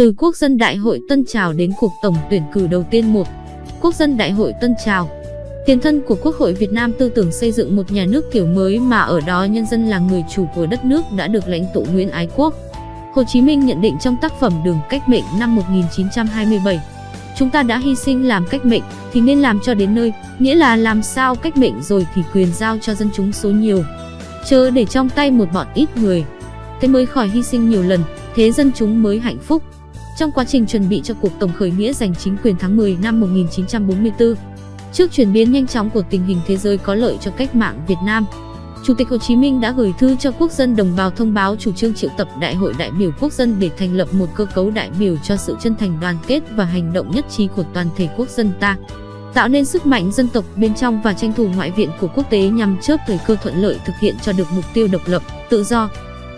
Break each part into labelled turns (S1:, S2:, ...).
S1: Từ Quốc dân Đại hội Tân Trào đến cuộc tổng tuyển cử đầu tiên một Quốc dân Đại hội Tân Trào Tiền thân của Quốc hội Việt Nam tư tưởng xây dựng một nhà nước kiểu mới mà ở đó nhân dân là người chủ của đất nước đã được lãnh tụ Nguyễn Ái Quốc. Hồ Chí Minh nhận định trong tác phẩm Đường cách mệnh năm 1927. Chúng ta đã hy sinh làm cách mệnh thì nên làm cho đến nơi, nghĩa là làm sao cách mệnh rồi thì quyền giao cho dân chúng số nhiều. Chớ để trong tay một bọn ít người. Thế mới khỏi hy sinh nhiều lần, thế dân chúng mới hạnh phúc. Trong quá trình chuẩn bị cho cuộc tổng khởi nghĩa giành chính quyền tháng 10 năm 1944, trước chuyển biến nhanh chóng của tình hình thế giới có lợi cho cách mạng Việt Nam, Chủ tịch Hồ Chí Minh đã gửi thư cho quốc dân đồng bào thông báo chủ trương triệu tập Đại hội đại biểu quốc dân để thành lập một cơ cấu đại biểu cho sự chân thành đoàn kết và hành động nhất trí của toàn thể quốc dân ta tạo nên sức mạnh dân tộc bên trong và tranh thủ ngoại viện của quốc tế nhằm chớp thời cơ thuận lợi thực hiện cho được mục tiêu độc lập, tự do.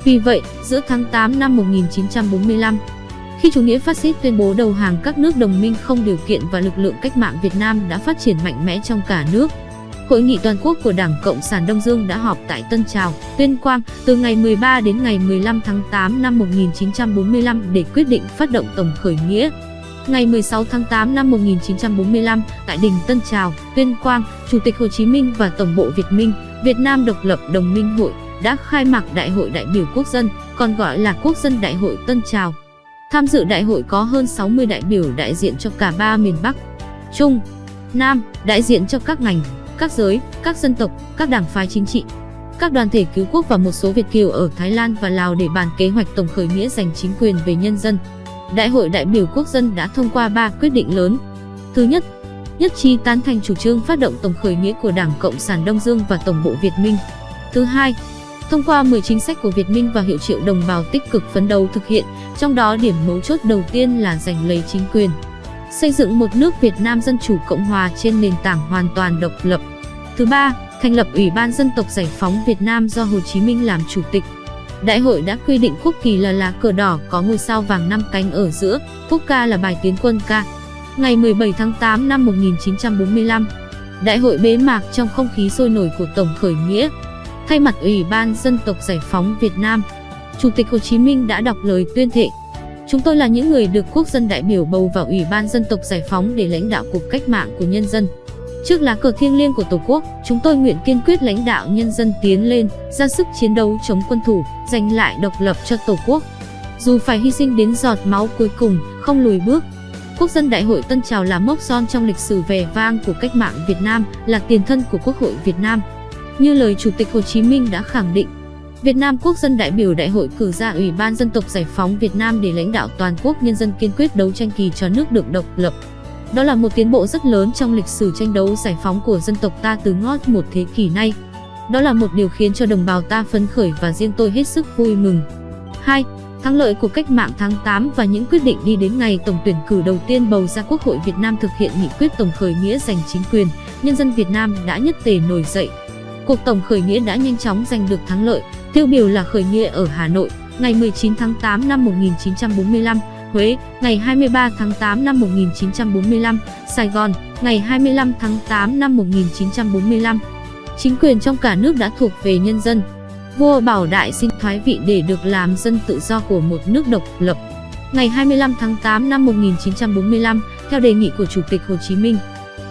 S1: Vì vậy, giữa tháng 8 năm 1945, khi chủ nghĩa phát xít tuyên bố đầu hàng các nước đồng minh không điều kiện và lực lượng cách mạng Việt Nam đã phát triển mạnh mẽ trong cả nước, Hội nghị toàn quốc của Đảng Cộng sản Đông Dương đã họp tại Tân Trào, Tuyên Quang từ ngày 13 đến ngày 15 tháng 8 năm 1945 để quyết định phát động tổng khởi nghĩa. Ngày 16 tháng 8 năm 1945, tại đình Tân Trào, Tuyên Quang, Chủ tịch Hồ Chí Minh và Tổng bộ Việt Minh, Việt Nam Độc lập Đồng minh hội đã khai mạc Đại hội đại biểu quốc dân, còn gọi là Quốc dân Đại hội Tân Trào. Tham dự đại hội có hơn 60 đại biểu đại diện cho cả ba miền Bắc, Trung, Nam, đại diện cho các ngành, các giới, các dân tộc, các đảng phái chính trị, các đoàn thể cứu quốc và một số Việt kiều ở Thái Lan và Lào để bàn kế hoạch tổng khởi nghĩa giành chính quyền về nhân dân. Đại hội đại biểu quốc dân đã thông qua 3 quyết định lớn. Thứ nhất, nhất trí tán thành chủ trương phát động tổng khởi nghĩa của Đảng Cộng sản Đông Dương và Tổng bộ Việt Minh. Thứ hai, thông qua 10 chính sách của Việt Minh và hiệu triệu đồng bào tích cực phấn đấu thực hiện, trong đó điểm mấu chốt đầu tiên là giành lấy chính quyền xây dựng một nước Việt Nam Dân Chủ Cộng Hòa trên nền tảng hoàn toàn độc lập. Thứ ba, thành lập Ủy ban Dân tộc Giải phóng Việt Nam do Hồ Chí Minh làm chủ tịch. Đại hội đã quy định quốc kỳ là lá cờ đỏ có ngôi sao vàng năm cánh ở giữa, quốc ca là bài tiến quân ca. Ngày 17 tháng 8 năm 1945, đại hội bế mạc trong không khí sôi nổi của Tổng khởi nghĩa. Thay mặt Ủy ban Dân tộc Giải phóng Việt Nam, Chủ tịch Hồ Chí Minh đã đọc lời tuyên thệ Chúng tôi là những người được quốc dân đại biểu bầu vào Ủy ban Dân tộc Giải phóng để lãnh đạo cuộc cách mạng của nhân dân. Trước lá cờ thiêng liêng của Tổ quốc, chúng tôi nguyện kiên quyết lãnh đạo nhân dân tiến lên, ra sức chiến đấu chống quân thủ, giành lại độc lập cho Tổ quốc. Dù phải hy sinh đến giọt máu cuối cùng, không lùi bước. Quốc dân Đại hội Tân Trào là mốc son trong lịch sử vẻ vang của cách mạng Việt Nam, là tiền thân của Quốc hội Việt Nam. Như lời Chủ tịch Hồ Chí Minh đã khẳng định, Việt Nam Quốc dân đại biểu đại hội cử ra Ủy ban Dân tộc Giải phóng Việt Nam để lãnh đạo toàn quốc nhân dân kiên quyết đấu tranh kỳ cho nước được độc lập. Đó là một tiến bộ rất lớn trong lịch sử tranh đấu giải phóng của dân tộc ta từ ngót một thế kỷ nay. Đó là một điều khiến cho đồng bào ta phấn khởi và riêng tôi hết sức vui mừng. 2. Thắng lợi của cách mạng tháng 8 và những quyết định đi đến ngày tổng tuyển cử đầu tiên bầu ra Quốc hội Việt Nam thực hiện nghị quyết tổng khởi nghĩa giành chính quyền, nhân dân Việt Nam đã nhất tề nổi dậy. Cuộc tổng khởi nghĩa đã nhanh chóng giành được thắng lợi, Tiêu biểu là khởi nghĩa ở Hà Nội, ngày 19 tháng 8 năm 1945, Huế, ngày 23 tháng 8 năm 1945, Sài Gòn, ngày 25 tháng 8 năm 1945. Chính quyền trong cả nước đã thuộc về nhân dân. Vua Bảo Đại xin thoái vị để được làm dân tự do của một nước độc lập. Ngày 25 tháng 8 năm 1945, theo đề nghị của Chủ tịch Hồ Chí Minh,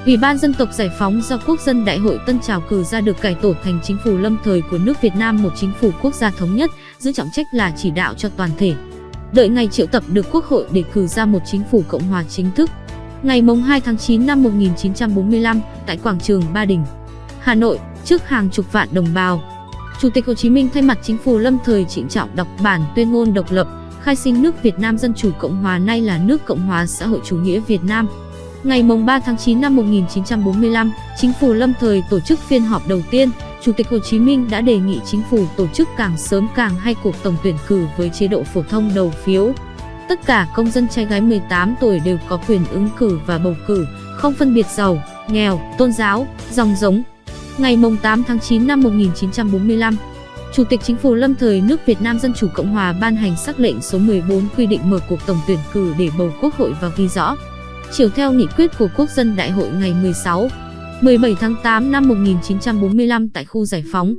S1: Ủy ban Dân tộc Giải phóng do Quốc dân Đại hội Tân Trào cử ra được cải tổ thành chính phủ lâm thời của nước Việt Nam một chính phủ quốc gia thống nhất, giữ trọng trách là chỉ đạo cho toàn thể. Đợi ngày triệu tập được Quốc hội để cử ra một chính phủ Cộng hòa chính thức. Ngày mùng 2 tháng 9 năm 1945, tại quảng trường Ba Đình, Hà Nội, trước hàng chục vạn đồng bào, Chủ tịch Hồ Chí Minh thay mặt chính phủ lâm thời trịnh trọng đọc bản tuyên ngôn độc lập, khai sinh nước Việt Nam Dân Chủ Cộng Hòa nay là nước Cộng hòa xã hội chủ nghĩa Việt Nam. Ngày 3 tháng 9 năm 1945, chính phủ lâm thời tổ chức phiên họp đầu tiên. Chủ tịch Hồ Chí Minh đã đề nghị chính phủ tổ chức càng sớm càng hay cuộc tổng tuyển cử với chế độ phổ thông đầu phiếu. Tất cả công dân trai gái 18 tuổi đều có quyền ứng cử và bầu cử, không phân biệt giàu, nghèo, tôn giáo, dòng giống. Ngày 8 tháng 9 năm 1945, Chủ tịch Chính phủ lâm thời nước Việt Nam Dân Chủ Cộng Hòa ban hành sắc lệnh số 14 quy định mở cuộc tổng tuyển cử để bầu quốc hội và ghi rõ chiều theo nghị quyết của Quốc dân Đại hội ngày 16, 17 tháng 8 năm 1945 tại khu giải phóng.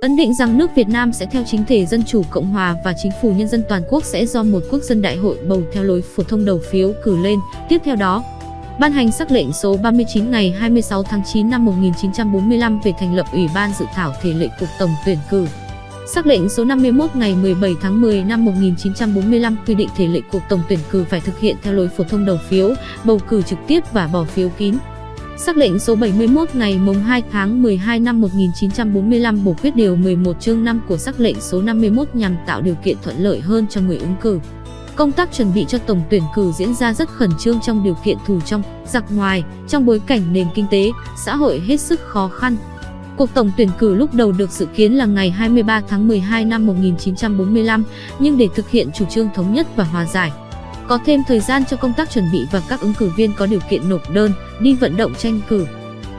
S1: ấn định rằng nước Việt Nam sẽ theo chính thể dân chủ cộng hòa và chính phủ nhân dân toàn quốc sẽ do một quốc dân đại hội bầu theo lối phổ thông đầu phiếu cử lên. Tiếp theo đó, ban hành sắc lệnh số 39 ngày 26 tháng 9 năm 1945 về thành lập Ủy ban dự thảo thể lệ cuộc tổng tuyển cử. Sắc lệnh số 51 ngày 17 tháng 10 năm 1945 quy định thể lệ cuộc tổng tuyển cử phải thực hiện theo lối phổ thông đầu phiếu, bầu cử trực tiếp và bỏ phiếu kín. Sắc lệnh số 71 ngày mùng 2 tháng 12 năm 1945 bổ quyết điều 11 chương 5 của sắc lệnh số 51 nhằm tạo điều kiện thuận lợi hơn cho người ứng cử. Công tác chuẩn bị cho tổng tuyển cử diễn ra rất khẩn trương trong điều kiện thủ trong, giặc ngoài, trong bối cảnh nền kinh tế, xã hội hết sức khó khăn. Cuộc tổng tuyển cử lúc đầu được dự kiến là ngày 23 tháng 12 năm 1945, nhưng để thực hiện chủ trương thống nhất và hòa giải, có thêm thời gian cho công tác chuẩn bị và các ứng cử viên có điều kiện nộp đơn, đi vận động tranh cử.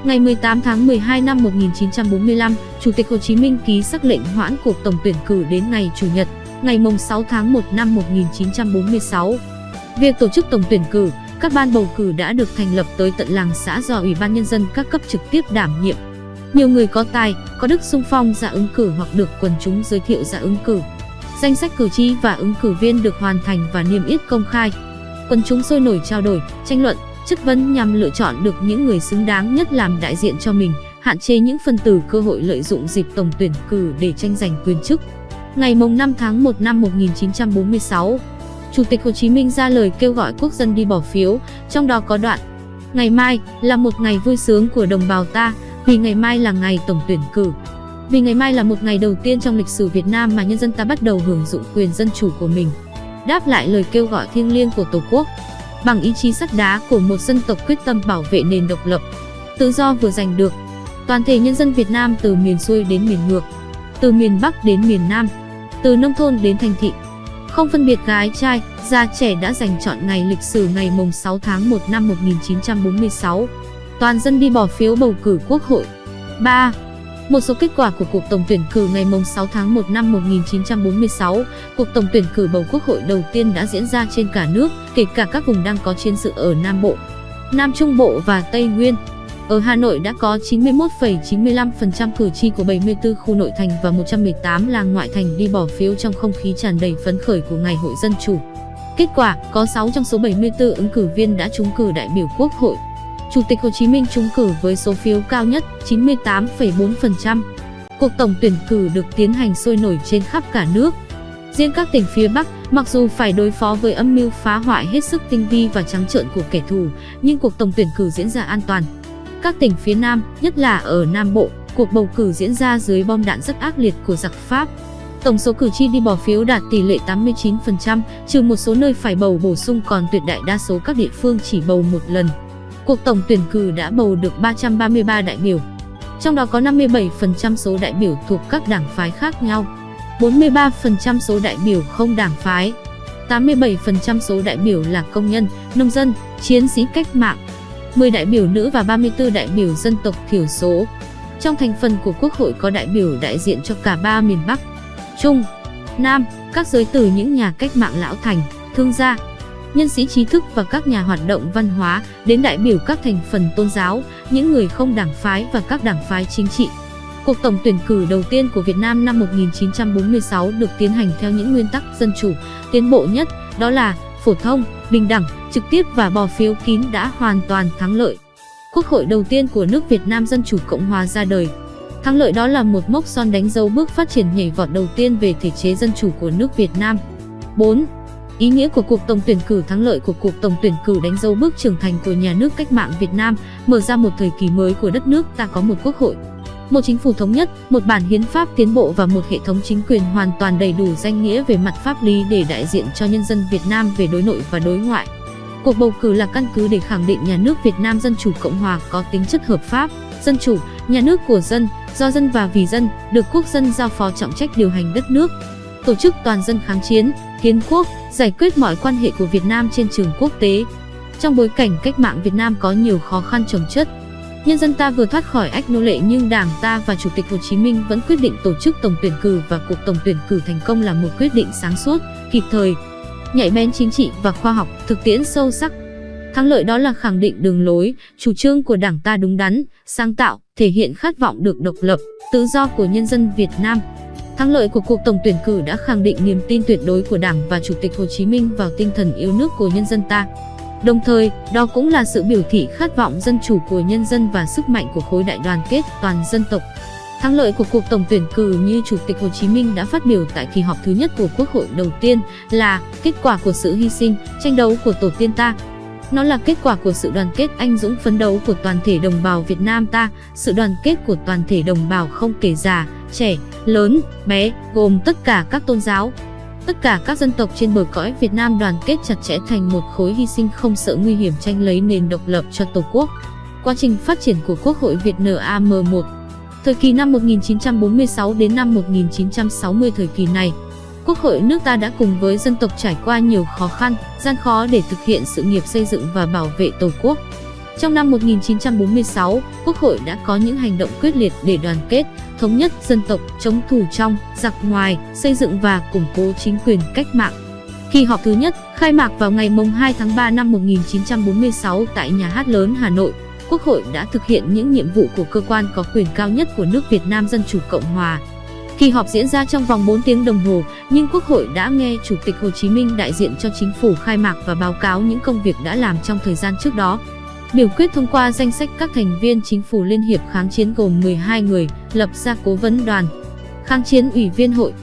S1: Ngày 18 tháng 12 năm 1945, Chủ tịch Hồ Chí Minh ký sắc lệnh hoãn cuộc tổng tuyển cử đến ngày Chủ nhật, ngày 6 tháng 1 năm 1946. Việc tổ chức tổng tuyển cử, các ban bầu cử đã được thành lập tới tận làng xã do Ủy ban Nhân dân các cấp trực tiếp đảm nhiệm. Nhiều người có tài, có đức sung phong ra ứng cử hoặc được quần chúng giới thiệu ra ứng cử. Danh sách cử tri và ứng cử viên được hoàn thành và niêm yết công khai. Quần chúng sôi nổi trao đổi, tranh luận, chất vấn nhằm lựa chọn được những người xứng đáng nhất làm đại diện cho mình, hạn chế những phân tử cơ hội lợi dụng dịp tổng tuyển cử để tranh giành quyền chức. Ngày 5 tháng 1 năm 1946, Chủ tịch Hồ Chí Minh ra lời kêu gọi quốc dân đi bỏ phiếu, trong đó có đoạn Ngày mai là một ngày vui sướng của đồng bào ta, vì ngày mai là ngày tổng tuyển cử. Vì ngày mai là một ngày đầu tiên trong lịch sử Việt Nam mà nhân dân ta bắt đầu hưởng dụng quyền dân chủ của mình. Đáp lại lời kêu gọi thiêng liêng của Tổ quốc, bằng ý chí sắt đá của một dân tộc quyết tâm bảo vệ nền độc lập, tự do vừa giành được, toàn thể nhân dân Việt Nam từ miền xuôi đến miền ngược, từ miền Bắc đến miền Nam, từ nông thôn đến thành thị, không phân biệt gái trai, già trẻ đã dành chọn ngày lịch sử ngày mùng 6 tháng 1 năm 1946. Toàn dân đi bỏ phiếu bầu cử quốc hội. 3. Một số kết quả của cuộc tổng tuyển cử ngày 6 tháng 1 năm 1946, cuộc tổng tuyển cử bầu quốc hội đầu tiên đã diễn ra trên cả nước, kể cả các vùng đang có chiến sự ở Nam Bộ, Nam Trung Bộ và Tây Nguyên. Ở Hà Nội đã có 91,95% cử tri của 74 khu nội thành và 118 làng ngoại thành đi bỏ phiếu trong không khí tràn đầy phấn khởi của Ngày hội Dân Chủ. Kết quả, có 6 trong số 74 ứng cử viên đã trúng cử đại biểu Quốc hội. Chủ tịch Hồ Chí Minh trúng cử với số phiếu cao nhất 98,4%. Cuộc tổng tuyển cử được tiến hành sôi nổi trên khắp cả nước. Riêng các tỉnh phía Bắc, mặc dù phải đối phó với âm mưu phá hoại hết sức tinh vi và trắng trợn của kẻ thù, nhưng cuộc tổng tuyển cử diễn ra an toàn. Các tỉnh phía Nam, nhất là ở Nam Bộ, cuộc bầu cử diễn ra dưới bom đạn rất ác liệt của giặc Pháp. Tổng số cử tri đi bỏ phiếu đạt tỷ lệ 89%, trừ một số nơi phải bầu bổ sung còn tuyệt đại đa số các địa phương chỉ bầu một lần. Cuộc tổng tuyển cử đã bầu được 333 đại biểu. Trong đó có 57% số đại biểu thuộc các đảng phái khác nhau, 43% số đại biểu không đảng phái, 87% số đại biểu là công nhân, nông dân, chiến sĩ cách mạng, 10 đại biểu nữ và 34 đại biểu dân tộc thiểu số. Trong thành phần của Quốc hội có đại biểu đại diện cho cả ba miền Bắc, Trung, Nam, các giới từ những nhà cách mạng lão thành, thương gia, nhân sĩ trí thức và các nhà hoạt động văn hóa, đến đại biểu các thành phần tôn giáo, những người không đảng phái và các đảng phái chính trị. Cuộc tổng tuyển cử đầu tiên của Việt Nam năm 1946 được tiến hành theo những nguyên tắc dân chủ, tiến bộ nhất, đó là phổ thông, bình đẳng, trực tiếp và bỏ phiếu kín đã hoàn toàn thắng lợi. Quốc hội đầu tiên của nước Việt Nam Dân Chủ Cộng Hòa ra đời. Thắng lợi đó là một mốc son đánh dấu bước phát triển nhảy vọt đầu tiên về thể chế dân chủ của nước Việt Nam. 4. Ý nghĩa của cuộc tổng tuyển cử thắng lợi của cuộc tổng tuyển cử đánh dấu bước trưởng thành của nhà nước cách mạng Việt Nam, mở ra một thời kỳ mới của đất nước ta có một quốc hội, một chính phủ thống nhất, một bản hiến pháp tiến bộ và một hệ thống chính quyền hoàn toàn đầy đủ danh nghĩa về mặt pháp lý để đại diện cho nhân dân Việt Nam về đối nội và đối ngoại. Cuộc bầu cử là căn cứ để khẳng định nhà nước Việt Nam Dân Chủ Cộng Hòa có tính chất hợp pháp, dân chủ, nhà nước của dân, do dân và vì dân, được quốc dân giao phó trọng trách điều hành đất nước. Tổ chức toàn dân kháng chiến, kiến quốc, giải quyết mọi quan hệ của Việt Nam trên trường quốc tế. Trong bối cảnh cách mạng Việt Nam có nhiều khó khăn trồng chất, nhân dân ta vừa thoát khỏi ách nô lệ nhưng Đảng ta và Chủ tịch Hồ Chí Minh vẫn quyết định tổ chức tổng tuyển cử và cuộc tổng tuyển cử thành công là một quyết định sáng suốt, kịp thời, nhạy bén chính trị và khoa học, thực tiễn sâu sắc. Thắng lợi đó là khẳng định đường lối, chủ trương của Đảng ta đúng đắn, sáng tạo, thể hiện khát vọng được độc lập, tự do của nhân dân Việt Nam. Thắng lợi của cuộc tổng tuyển cử đã khẳng định niềm tin tuyệt đối của Đảng và Chủ tịch Hồ Chí Minh vào tinh thần yêu nước của nhân dân ta. Đồng thời, đó cũng là sự biểu thị khát vọng dân chủ của nhân dân và sức mạnh của khối đại đoàn kết toàn dân tộc. Thắng lợi của cuộc tổng tuyển cử như Chủ tịch Hồ Chí Minh đã phát biểu tại kỳ họp thứ nhất của Quốc hội đầu tiên là kết quả của sự hy sinh, tranh đấu của tổ tiên ta. Nó là kết quả của sự đoàn kết anh dũng phấn đấu của toàn thể đồng bào Việt Nam ta, sự đoàn kết của toàn thể đồng bào không kể già, trẻ, lớn, bé, gồm tất cả các tôn giáo, Tất cả các dân tộc trên bờ cõi Việt Nam đoàn kết chặt chẽ thành một khối hy sinh không sợ nguy hiểm tranh lấy nền độc lập cho Tổ quốc. Quá trình phát triển của Quốc hội Việt NAM1 Thời kỳ năm 1946 đến năm 1960 thời kỳ này, Quốc hội nước ta đã cùng với dân tộc trải qua nhiều khó khăn, gian khó để thực hiện sự nghiệp xây dựng và bảo vệ Tổ quốc. Trong năm 1946, Quốc hội đã có những hành động quyết liệt để đoàn kết, thống nhất dân tộc, chống thù trong, giặc ngoài, xây dựng và củng cố chính quyền cách mạng. Kỳ họp thứ nhất khai mạc vào ngày 2 tháng 3 năm 1946 tại Nhà hát lớn Hà Nội, Quốc hội đã thực hiện những nhiệm vụ của cơ quan có quyền cao nhất của nước Việt Nam Dân Chủ Cộng Hòa. Kỳ họp diễn ra trong vòng 4 tiếng đồng hồ, nhưng Quốc hội đã nghe Chủ tịch Hồ Chí Minh đại diện cho chính phủ khai mạc và báo cáo những công việc đã làm trong thời gian trước đó. Biểu quyết thông qua danh sách các thành viên chính phủ Liên hiệp kháng chiến gồm 12 người, lập ra cố vấn đoàn. Kháng chiến ủy viên hội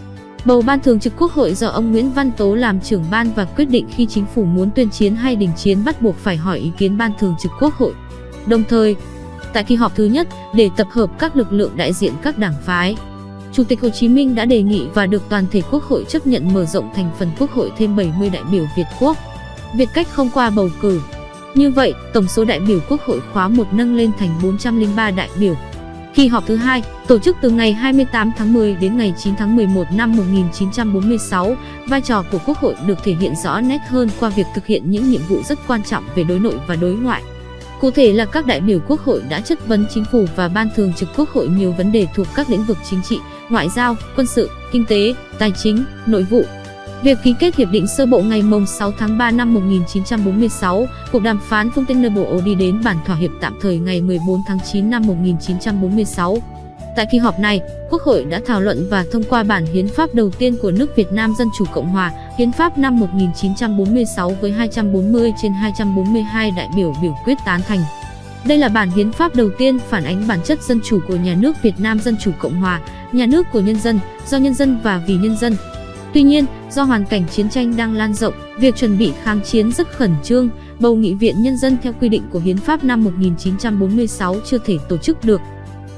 S1: Bầu ban thường trực quốc hội do ông Nguyễn Văn Tố làm trưởng ban và quyết định khi chính phủ muốn tuyên chiến hay đình chiến bắt buộc phải hỏi ý kiến ban thường trực quốc hội. Đồng thời, tại kỳ họp thứ nhất, để tập hợp các lực lượng đại diện các đảng phái, Chủ tịch Hồ Chí Minh đã đề nghị và được toàn thể quốc hội chấp nhận mở rộng thành phần quốc hội thêm 70 đại biểu Việt Quốc. Việt cách không qua bầu cử, như vậy, tổng số đại biểu Quốc hội khóa 1 nâng lên thành 403 đại biểu. Kỳ họp thứ hai, tổ chức từ ngày 28 tháng 10 đến ngày 9 tháng 11 năm 1946, vai trò của Quốc hội được thể hiện rõ nét hơn qua việc thực hiện những nhiệm vụ rất quan trọng về đối nội và đối ngoại. Cụ thể là các đại biểu Quốc hội đã chất vấn chính phủ và ban thường trực Quốc hội nhiều vấn đề thuộc các lĩnh vực chính trị, ngoại giao, quân sự, kinh tế, tài chính, nội vụ, Việc ký kết hiệp định sơ bộ ngày 6 tháng 3 năm 1946, cuộc đàm phán Fontainebleau đi đến bản thỏa hiệp tạm thời ngày 14 tháng 9 năm 1946. Tại kỳ họp này, Quốc hội đã thảo luận và thông qua bản hiến pháp đầu tiên của nước Việt Nam Dân Chủ Cộng Hòa, Hiến pháp năm 1946 với 240 trên 242 đại biểu biểu quyết tán thành. Đây là bản hiến pháp đầu tiên phản ánh bản chất dân chủ của nhà nước Việt Nam Dân Chủ Cộng Hòa, nhà nước của nhân dân, do nhân dân và vì nhân dân, Tuy nhiên, do hoàn cảnh chiến tranh đang lan rộng, việc chuẩn bị kháng chiến rất khẩn trương, bầu nghị viện nhân dân theo quy định của Hiến pháp năm 1946 chưa thể tổ chức được.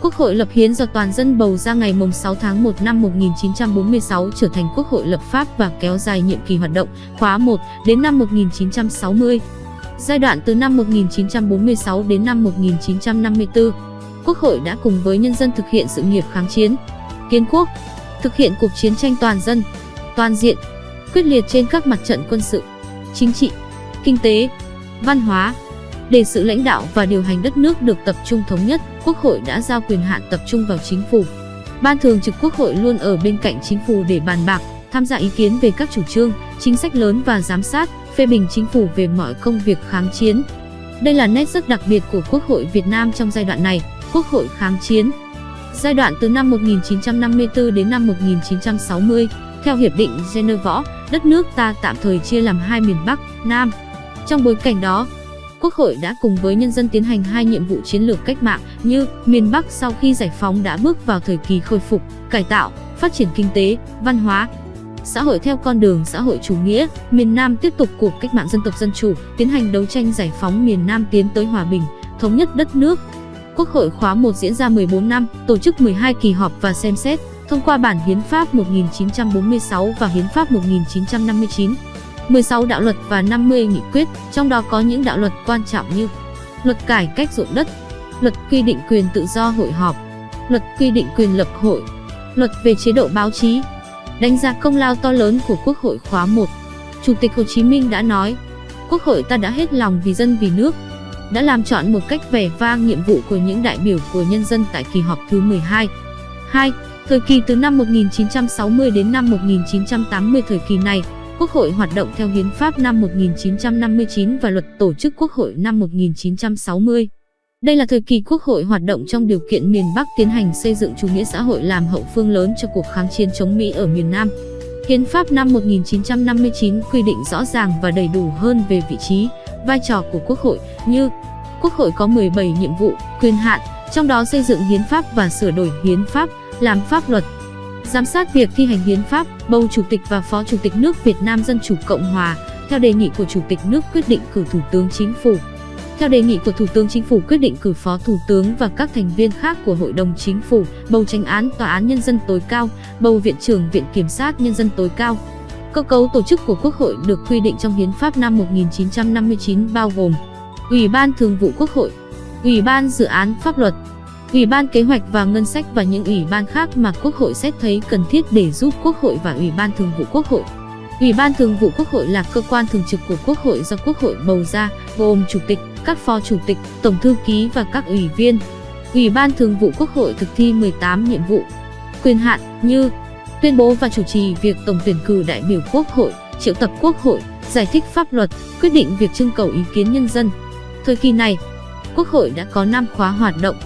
S1: Quốc hội lập hiến do toàn dân bầu ra ngày 6 tháng 1 năm 1946 trở thành Quốc hội lập pháp và kéo dài nhiệm kỳ hoạt động khóa 1 đến năm 1960. Giai đoạn từ năm 1946 đến năm 1954, Quốc hội đã cùng với nhân dân thực hiện sự nghiệp kháng chiến, kiến quốc, thực hiện cuộc chiến tranh toàn dân, toàn diện, quyết liệt trên các mặt trận quân sự, chính trị, kinh tế, văn hóa. Để sự lãnh đạo và điều hành đất nước được tập trung thống nhất, Quốc hội đã giao quyền hạn tập trung vào chính phủ. Ban thường trực Quốc hội luôn ở bên cạnh chính phủ để bàn bạc, tham gia ý kiến về các chủ trương, chính sách lớn và giám sát, phê bình chính phủ về mọi công việc kháng chiến. Đây là nét rất đặc biệt của Quốc hội Việt Nam trong giai đoạn này, Quốc hội kháng chiến. Giai đoạn từ năm 1954 đến năm 1960, theo Hiệp định Geneva, đất nước ta tạm thời chia làm hai miền Bắc, Nam. Trong bối cảnh đó, Quốc hội đã cùng với nhân dân tiến hành hai nhiệm vụ chiến lược cách mạng như miền Bắc sau khi giải phóng đã bước vào thời kỳ khôi phục, cải tạo, phát triển kinh tế, văn hóa, xã hội theo con đường xã hội chủ nghĩa, miền Nam tiếp tục cuộc cách mạng dân tộc dân chủ, tiến hành đấu tranh giải phóng miền Nam tiến tới hòa bình, thống nhất đất nước. Quốc hội khóa 1 diễn ra 14 năm, tổ chức 12 kỳ họp và xem xét, thông qua bản Hiến pháp 1946 và Hiến pháp 1959, 16 đạo luật và 50 nghị quyết, trong đó có những đạo luật quan trọng như Luật cải cách ruộng đất, Luật quy định quyền tự do hội họp, Luật quy định quyền lập hội, Luật về chế độ báo chí. Đánh giá công lao to lớn của Quốc hội khóa 1, Chủ tịch Hồ Chí Minh đã nói, Quốc hội ta đã hết lòng vì dân vì nước, đã làm chọn một cách vẻ vang nhiệm vụ của những đại biểu của nhân dân tại kỳ họp thứ 12. 2. Thời kỳ từ năm 1960 đến năm 1980 thời kỳ này, Quốc hội hoạt động theo Hiến pháp năm 1959 và Luật Tổ chức Quốc hội năm 1960. Đây là thời kỳ Quốc hội hoạt động trong điều kiện miền Bắc tiến hành xây dựng chủ nghĩa xã hội làm hậu phương lớn cho cuộc kháng chiến chống Mỹ ở miền Nam. Hiến pháp năm 1959 quy định rõ ràng và đầy đủ hơn về vị trí, vai trò của Quốc hội như Quốc hội có 17 nhiệm vụ, quyền hạn, trong đó xây dựng hiến pháp và sửa đổi hiến pháp, làm pháp luật, giám sát việc thi hành hiến pháp, bầu chủ tịch và phó chủ tịch nước Việt Nam Dân chủ Cộng hòa, theo đề nghị của chủ tịch nước quyết định cử thủ tướng chính phủ. Theo đề nghị của Thủ tướng Chính phủ quyết định cử Phó Thủ tướng và các thành viên khác của Hội đồng Chính phủ, bầu tranh án Tòa án Nhân dân tối cao, bầu Viện trưởng Viện Kiểm sát Nhân dân tối cao. Cơ cấu tổ chức của Quốc hội được quy định trong Hiến pháp năm 1959 bao gồm Ủy ban Thường vụ Quốc hội, Ủy ban Dự án Pháp luật, Ủy ban Kế hoạch và Ngân sách và những ủy ban khác mà Quốc hội xét thấy cần thiết để giúp Quốc hội và Ủy ban Thường vụ Quốc hội. Ủy ban Thường vụ Quốc hội là cơ quan thường trực của Quốc hội do Quốc hội bầu ra, gồm Chủ tịch, các phó chủ tịch, tổng thư ký và các ủy viên. Ủy ban Thường vụ Quốc hội thực thi 18 nhiệm vụ. Quyền hạn như tuyên bố và chủ trì việc tổng tuyển cử đại biểu Quốc hội, triệu tập Quốc hội, giải thích pháp luật, quyết định việc trưng cầu ý kiến nhân dân. Thời kỳ này, Quốc hội đã có 5 khóa hoạt động.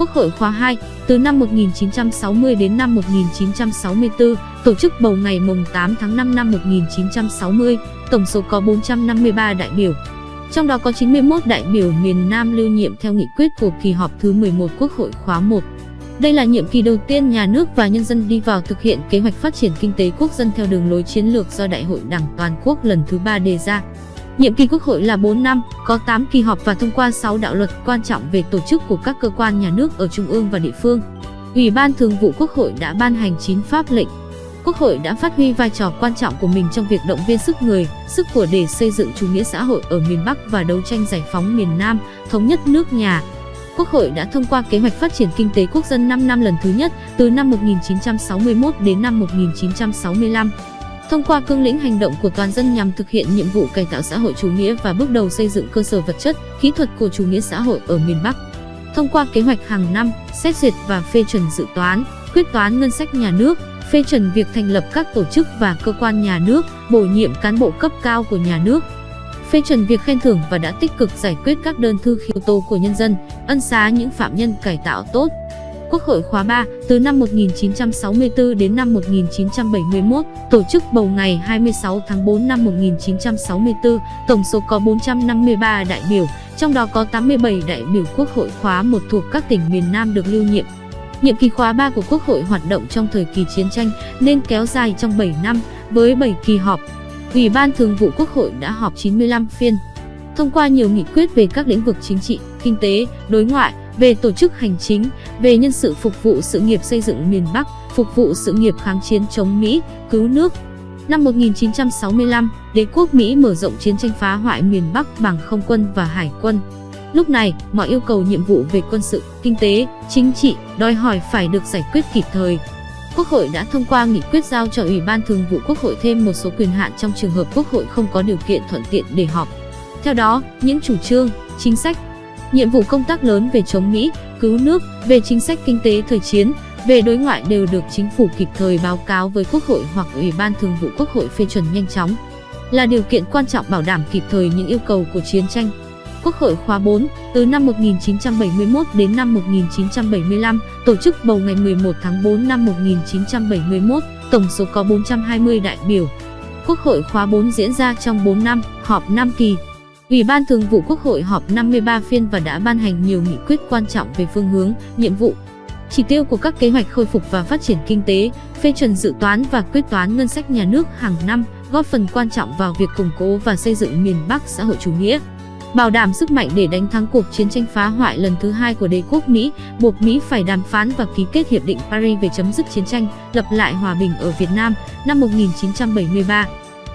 S1: Quốc hội khóa 2, từ năm 1960 đến năm 1964, tổ chức bầu ngày mùng 8 tháng 5 năm 1960, tổng số có 453 đại biểu. Trong đó có 91 đại biểu miền Nam lưu nhiệm theo nghị quyết của kỳ họp thứ 11 Quốc hội khóa 1. Đây là nhiệm kỳ đầu tiên nhà nước và nhân dân đi vào thực hiện kế hoạch phát triển kinh tế quốc dân theo đường lối chiến lược do Đại hội Đảng toàn quốc lần thứ 3 đề ra. Nhiệm kỳ Quốc hội là 4 năm, có 8 kỳ họp và thông qua 6 đạo luật quan trọng về tổ chức của các cơ quan nhà nước ở trung ương và địa phương. Ủy ban Thường vụ Quốc hội đã ban hành 9 pháp lệnh. Quốc hội đã phát huy vai trò quan trọng của mình trong việc động viên sức người, sức của để xây dựng chủ nghĩa xã hội ở miền Bắc và đấu tranh giải phóng miền Nam, thống nhất nước nhà. Quốc hội đã thông qua kế hoạch phát triển kinh tế quốc dân 5 năm lần thứ nhất từ năm 1961 đến năm 1965 thông qua cương lĩnh hành động của toàn dân nhằm thực hiện nhiệm vụ cải tạo xã hội chủ nghĩa và bước đầu xây dựng cơ sở vật chất, kỹ thuật của chủ nghĩa xã hội ở miền Bắc. Thông qua kế hoạch hàng năm, xét duyệt và phê chuẩn dự toán, quyết toán ngân sách nhà nước, phê chuẩn việc thành lập các tổ chức và cơ quan nhà nước, bổ nhiệm cán bộ cấp cao của nhà nước, phê chuẩn việc khen thưởng và đã tích cực giải quyết các đơn thư khiếu tố của nhân dân, ân xá những phạm nhân cải tạo tốt, Quốc hội khóa 3 từ năm 1964 đến năm 1971, tổ chức bầu ngày 26 tháng 4 năm 1964, tổng số có 453 đại biểu, trong đó có 87 đại biểu Quốc hội khóa 1 thuộc các tỉnh miền Nam được lưu nhiệm. Nhiệm kỳ khóa 3 của Quốc hội hoạt động trong thời kỳ chiến tranh nên kéo dài trong 7 năm với 7 kỳ họp. Ủy ban Thường vụ Quốc hội đã họp 95 phiên, thông qua nhiều nghị quyết về các lĩnh vực chính trị, kinh tế, đối ngoại, về tổ chức hành chính, về nhân sự phục vụ sự nghiệp xây dựng miền Bắc, phục vụ sự nghiệp kháng chiến chống Mỹ, cứu nước. Năm 1965, đế quốc Mỹ mở rộng chiến tranh phá hoại miền Bắc bằng không quân và hải quân. Lúc này, mọi yêu cầu nhiệm vụ về quân sự, kinh tế, chính trị đòi hỏi phải được giải quyết kịp thời. Quốc hội đã thông qua nghị quyết giao cho Ủy ban Thường vụ Quốc hội thêm một số quyền hạn trong trường hợp Quốc hội không có điều kiện thuận tiện để họp. Theo đó, những chủ trương, chính sách, Nhiệm vụ công tác lớn về chống Mỹ, cứu nước, về chính sách kinh tế thời chiến, về đối ngoại đều được chính phủ kịp thời báo cáo với Quốc hội hoặc Ủy ban Thường vụ Quốc hội phê chuẩn nhanh chóng. Là điều kiện quan trọng bảo đảm kịp thời những yêu cầu của chiến tranh. Quốc hội khóa 4, từ năm 1971 đến năm 1975, tổ chức bầu ngày 11 tháng 4 năm 1971, tổng số có 420 đại biểu. Quốc hội khóa 4 diễn ra trong 4 năm, họp 5 kỳ, Ủy ban Thường vụ Quốc hội họp 53 phiên và đã ban hành nhiều nghị quyết quan trọng về phương hướng, nhiệm vụ, chỉ tiêu của các kế hoạch khôi phục và phát triển kinh tế, phê chuẩn dự toán và quyết toán ngân sách nhà nước hàng năm, góp phần quan trọng vào việc củng cố và xây dựng miền Bắc xã hội chủ nghĩa. Bảo đảm sức mạnh để đánh thắng cuộc chiến tranh phá hoại lần thứ hai của đế quốc Mỹ, buộc Mỹ phải đàm phán và ký kết Hiệp định Paris về chấm dứt chiến tranh, lập lại hòa bình ở Việt Nam năm 1973.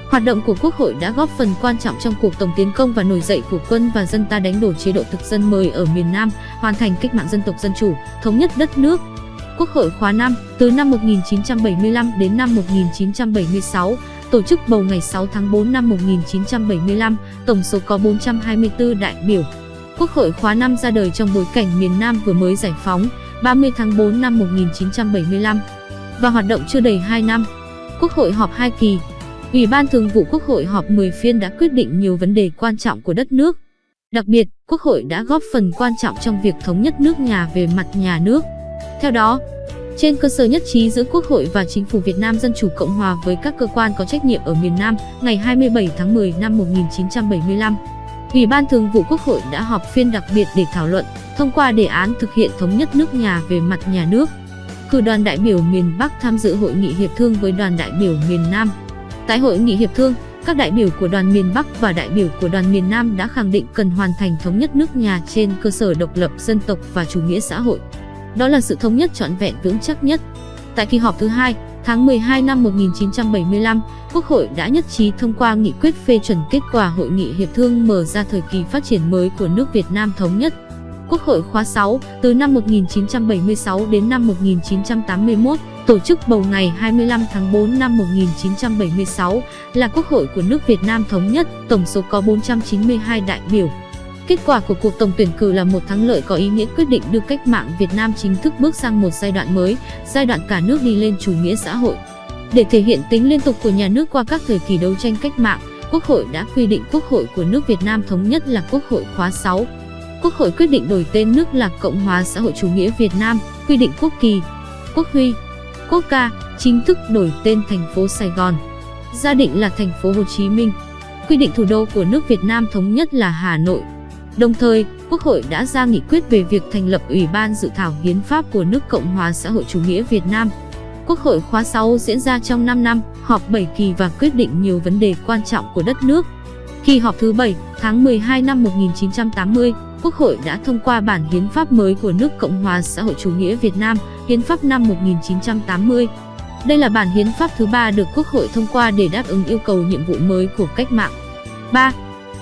S1: Hoạt động của Quốc hội đã góp phần quan trọng trong cuộc tổng tiến công và nổi dậy của quân và dân ta đánh đổ chế độ thực dân mới ở miền Nam, hoàn thành cách mạng dân tộc dân chủ, thống nhất đất nước. Quốc hội khóa 5, từ năm 1975 đến năm 1976, tổ chức bầu ngày 6 tháng 4 năm 1975, tổng số có 424 đại biểu. Quốc hội khóa 5 ra đời trong bối cảnh miền Nam vừa mới giải phóng, 30 tháng 4 năm 1975, và hoạt động chưa đầy 2 năm. Quốc hội họp 2 kỳ, Ủy ban Thường vụ Quốc hội họp 10 phiên đã quyết định nhiều vấn đề quan trọng của đất nước. Đặc biệt, Quốc hội đã góp phần quan trọng trong việc thống nhất nước nhà về mặt nhà nước. Theo đó, trên cơ sở nhất trí giữa Quốc hội và Chính phủ Việt Nam Dân Chủ Cộng Hòa với các cơ quan có trách nhiệm ở miền Nam ngày 27 tháng 10 năm 1975, Ủy ban Thường vụ Quốc hội đã họp phiên đặc biệt để thảo luận, thông qua đề án thực hiện thống nhất nước nhà về mặt nhà nước. Cử đoàn đại biểu miền Bắc tham dự hội nghị hiệp thương với đoàn đại biểu miền Nam. Tại hội nghị hiệp thương, các đại biểu của đoàn miền Bắc và đại biểu của đoàn miền Nam đã khẳng định cần hoàn thành thống nhất nước nhà trên cơ sở độc lập dân tộc và chủ nghĩa xã hội. Đó là sự thống nhất trọn vẹn vững chắc nhất. Tại kỳ họp thứ hai, tháng 12 năm 1975, Quốc hội đã nhất trí thông qua nghị quyết phê chuẩn kết quả hội nghị hiệp thương mở ra thời kỳ phát triển mới của nước Việt Nam thống nhất. Quốc hội khóa 6, từ năm 1976 đến năm 1981, tổ chức bầu ngày 25 tháng 4 năm 1976 là Quốc hội của nước Việt Nam thống nhất, tổng số có 492 đại biểu. Kết quả của cuộc tổng tuyển cử là một thắng lợi có ý nghĩa quyết định đưa cách mạng Việt Nam chính thức bước sang một giai đoạn mới, giai đoạn cả nước đi lên chủ nghĩa xã hội. Để thể hiện tính liên tục của nhà nước qua các thời kỳ đấu tranh cách mạng, Quốc hội đã quy định Quốc hội của nước Việt Nam thống nhất là Quốc hội khóa 6. Quốc hội quyết định đổi tên nước là Cộng hòa xã hội chủ nghĩa Việt Nam, quy định quốc kỳ, quốc huy, quốc ca, chính thức đổi tên thành phố Sài Gòn. Gia định là thành phố Hồ Chí Minh. Quy định thủ đô của nước Việt Nam thống nhất là Hà Nội. Đồng thời, Quốc hội đã ra nghị quyết về việc thành lập Ủy ban dự thảo hiến pháp của nước Cộng hòa xã hội chủ nghĩa Việt Nam. Quốc hội khóa 6 diễn ra trong 5 năm, họp 7 kỳ và quyết định nhiều vấn đề quan trọng của đất nước. Kỳ họp thứ 7, tháng 12 năm 1980, Quốc hội đã thông qua bản hiến pháp mới của nước Cộng hòa xã hội chủ nghĩa Việt Nam, Hiến pháp năm 1980. Đây là bản hiến pháp thứ ba được Quốc hội thông qua để đáp ứng yêu cầu nhiệm vụ mới của cách mạng. 3.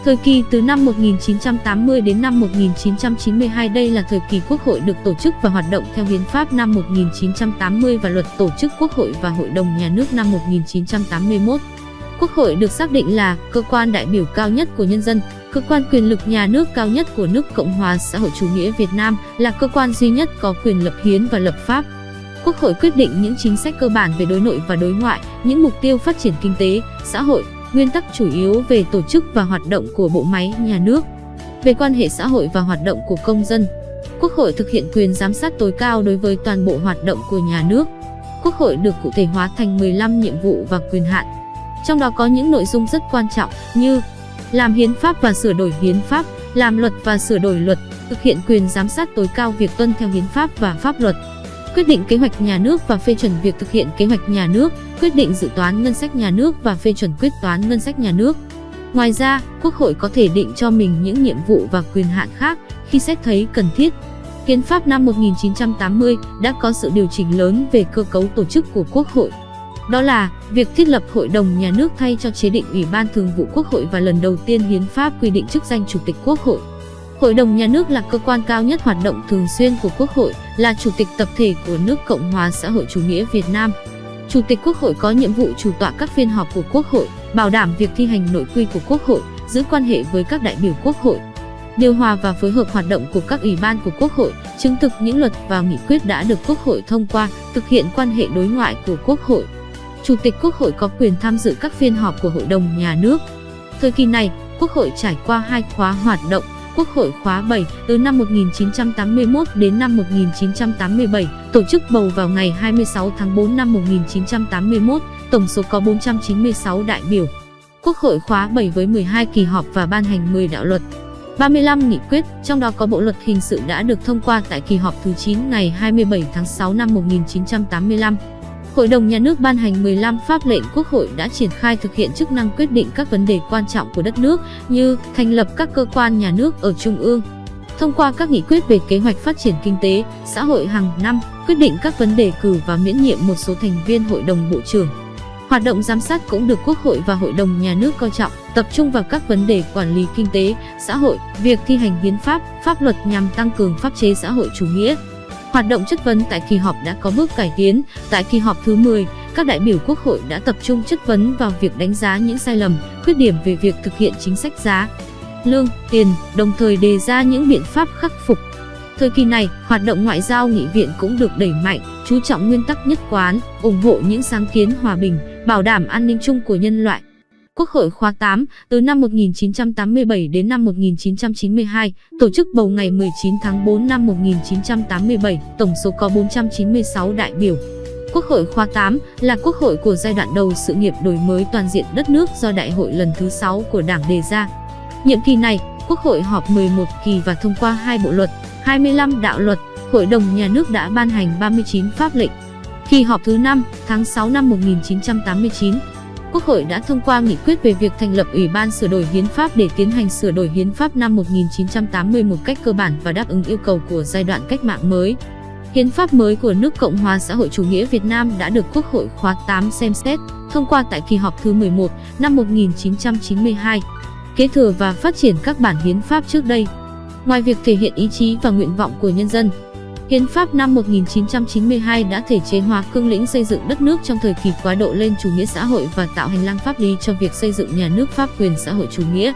S1: Thời kỳ từ năm 1980 đến năm 1992 đây là thời kỳ Quốc hội được tổ chức và hoạt động theo Hiến pháp năm 1980 và Luật Tổ chức Quốc hội và Hội đồng Nhà nước năm 1981. Quốc hội được xác định là cơ quan đại biểu cao nhất của nhân dân, cơ quan quyền lực nhà nước cao nhất của nước Cộng hòa xã hội chủ nghĩa Việt Nam, là cơ quan duy nhất có quyền lập hiến và lập pháp. Quốc hội quyết định những chính sách cơ bản về đối nội và đối ngoại, những mục tiêu phát triển kinh tế, xã hội, nguyên tắc chủ yếu về tổ chức và hoạt động của bộ máy nhà nước, về quan hệ xã hội và hoạt động của công dân. Quốc hội thực hiện quyền giám sát tối cao đối với toàn bộ hoạt động của nhà nước. Quốc hội được cụ thể hóa thành 15 nhiệm vụ và quyền hạn. Trong đó có những nội dung rất quan trọng như làm hiến pháp và sửa đổi hiến pháp, làm luật và sửa đổi luật, thực hiện quyền giám sát tối cao việc tuân theo hiến pháp và pháp luật, quyết định kế hoạch nhà nước và phê chuẩn việc thực hiện kế hoạch nhà nước, quyết định dự toán ngân sách nhà nước và phê chuẩn quyết toán ngân sách nhà nước. Ngoài ra, Quốc hội có thể định cho mình những nhiệm vụ và quyền hạn khác khi xét thấy cần thiết. Hiến pháp năm 1980 đã có sự điều chỉnh lớn về cơ cấu tổ chức của Quốc hội. Đó là việc thiết lập Hội đồng Nhà nước thay cho chế định Ủy ban Thường vụ Quốc hội và lần đầu tiên Hiến pháp quy định chức danh Chủ tịch Quốc hội. Hội đồng Nhà nước là cơ quan cao nhất hoạt động thường xuyên của Quốc hội, là chủ tịch tập thể của nước Cộng hòa xã hội chủ nghĩa Việt Nam. Chủ tịch Quốc hội có nhiệm vụ chủ tọa các phiên họp của Quốc hội, bảo đảm việc thi hành nội quy của Quốc hội, giữ quan hệ với các đại biểu Quốc hội, điều hòa và phối hợp hoạt động của các ủy ban của Quốc hội, chứng thực những luật và nghị quyết đã được Quốc hội thông qua, thực hiện quan hệ đối ngoại của Quốc hội. Chủ tịch Quốc hội có quyền tham dự các phiên họp của Hội đồng Nhà nước. Thời kỳ này, Quốc hội trải qua hai khóa hoạt động, Quốc hội khóa 7 từ năm 1981 đến năm 1987, tổ chức bầu vào ngày 26 tháng 4 năm 1981, tổng số có 496 đại biểu. Quốc hội khóa 7 với 12 kỳ họp và ban hành 10 đạo luật. 35 nghị quyết, trong đó có Bộ luật hình sự đã được thông qua tại kỳ họp thứ 9 ngày 27 tháng 6 năm 1985. Hội đồng Nhà nước ban hành 15 pháp lệnh Quốc hội đã triển khai thực hiện chức năng quyết định các vấn đề quan trọng của đất nước như thành lập các cơ quan nhà nước ở Trung ương, thông qua các nghị quyết về kế hoạch phát triển kinh tế, xã hội hàng năm, quyết định các vấn đề cử và miễn nhiệm một số thành viên Hội đồng Bộ trưởng. Hoạt động giám sát cũng được Quốc hội và Hội đồng Nhà nước coi trọng, tập trung vào các vấn đề quản lý kinh tế, xã hội, việc thi hành hiến pháp, pháp luật nhằm tăng cường pháp chế xã hội chủ nghĩa, Hoạt động chất vấn tại kỳ họp đã có bước cải tiến. Tại kỳ họp thứ 10, các đại biểu Quốc hội đã tập trung chất vấn vào việc đánh giá những sai lầm, khuyết điểm về việc thực hiện chính sách giá, lương, tiền, đồng thời đề ra những biện pháp khắc phục. Thời kỳ này, hoạt động ngoại giao nghị viện cũng được đẩy mạnh, chú trọng nguyên tắc nhất quán, ủng hộ những sáng kiến hòa bình, bảo đảm an ninh chung của nhân loại. Quốc hội khóa 8, từ năm 1987 đến năm 1992, tổ chức bầu ngày 19 tháng 4 năm 1987, tổng số có 496 đại biểu. Quốc hội khóa 8 là quốc hội của giai đoạn đầu sự nghiệp đổi mới toàn diện đất nước do đại hội lần thứ 6 của Đảng đề ra. Nhiệm kỳ này, Quốc hội họp 11 kỳ và thông qua hai bộ luật, 25 đạo luật, Hội đồng Nhà nước đã ban hành 39 pháp lệnh. Kỳ họp thứ 5, tháng 6 năm 1989, Quốc hội đã thông qua nghị quyết về việc thành lập Ủy ban sửa đổi hiến pháp để tiến hành sửa đổi hiến pháp năm 1980 một cách cơ bản và đáp ứng yêu cầu của giai đoạn cách mạng mới. Hiến pháp mới của nước Cộng hòa xã hội chủ nghĩa Việt Nam đã được Quốc hội khóa 8 xem xét, thông qua tại kỳ họp thứ 11 năm 1992, kế thừa và phát triển các bản hiến pháp trước đây. Ngoài việc thể hiện ý chí và nguyện vọng của nhân dân, Hiến pháp năm 1992 đã thể chế hóa cương lĩnh xây dựng đất nước trong thời kỳ quá độ lên chủ nghĩa xã hội và tạo hành lang pháp lý cho việc xây dựng nhà nước pháp quyền xã hội chủ nghĩa,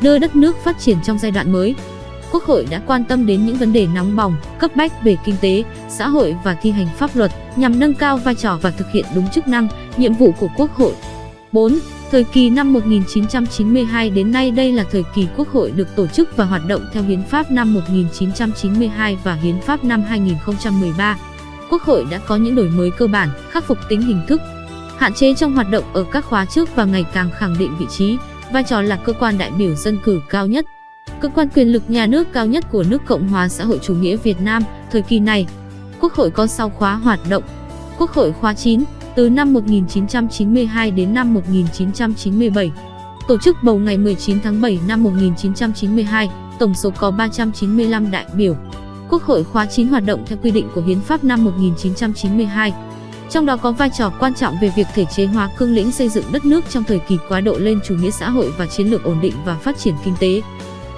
S1: đưa đất nước phát triển trong giai đoạn mới. Quốc hội đã quan tâm đến những vấn đề nóng bỏng, cấp bách về kinh tế, xã hội và thi hành pháp luật nhằm nâng cao vai trò và thực hiện đúng chức năng, nhiệm vụ của Quốc hội. 4. Thời kỳ năm 1992 đến nay đây là thời kỳ Quốc hội được tổ chức và hoạt động theo Hiến pháp năm 1992 và Hiến pháp năm 2013. Quốc hội đã có những đổi mới cơ bản, khắc phục tính hình thức, hạn chế trong hoạt động ở các khóa trước và ngày càng khẳng định vị trí, vai trò là cơ quan đại biểu dân cử cao nhất. Cơ quan quyền lực nhà nước cao nhất của nước Cộng hòa xã hội chủ nghĩa Việt Nam, thời kỳ này. Quốc hội có 6 khóa hoạt động. Quốc hội khóa 9, từ năm 1992 đến năm 1997. Tổ chức bầu ngày 19 tháng 7 năm 1992, tổng số có 395 đại biểu. Quốc hội khóa 9 hoạt động theo quy định của Hiến pháp năm 1992. Trong đó có vai trò quan trọng về việc thể chế hóa cương lĩnh xây dựng đất nước trong thời kỳ quá độ lên chủ nghĩa xã hội và chiến lược ổn định và phát triển kinh tế.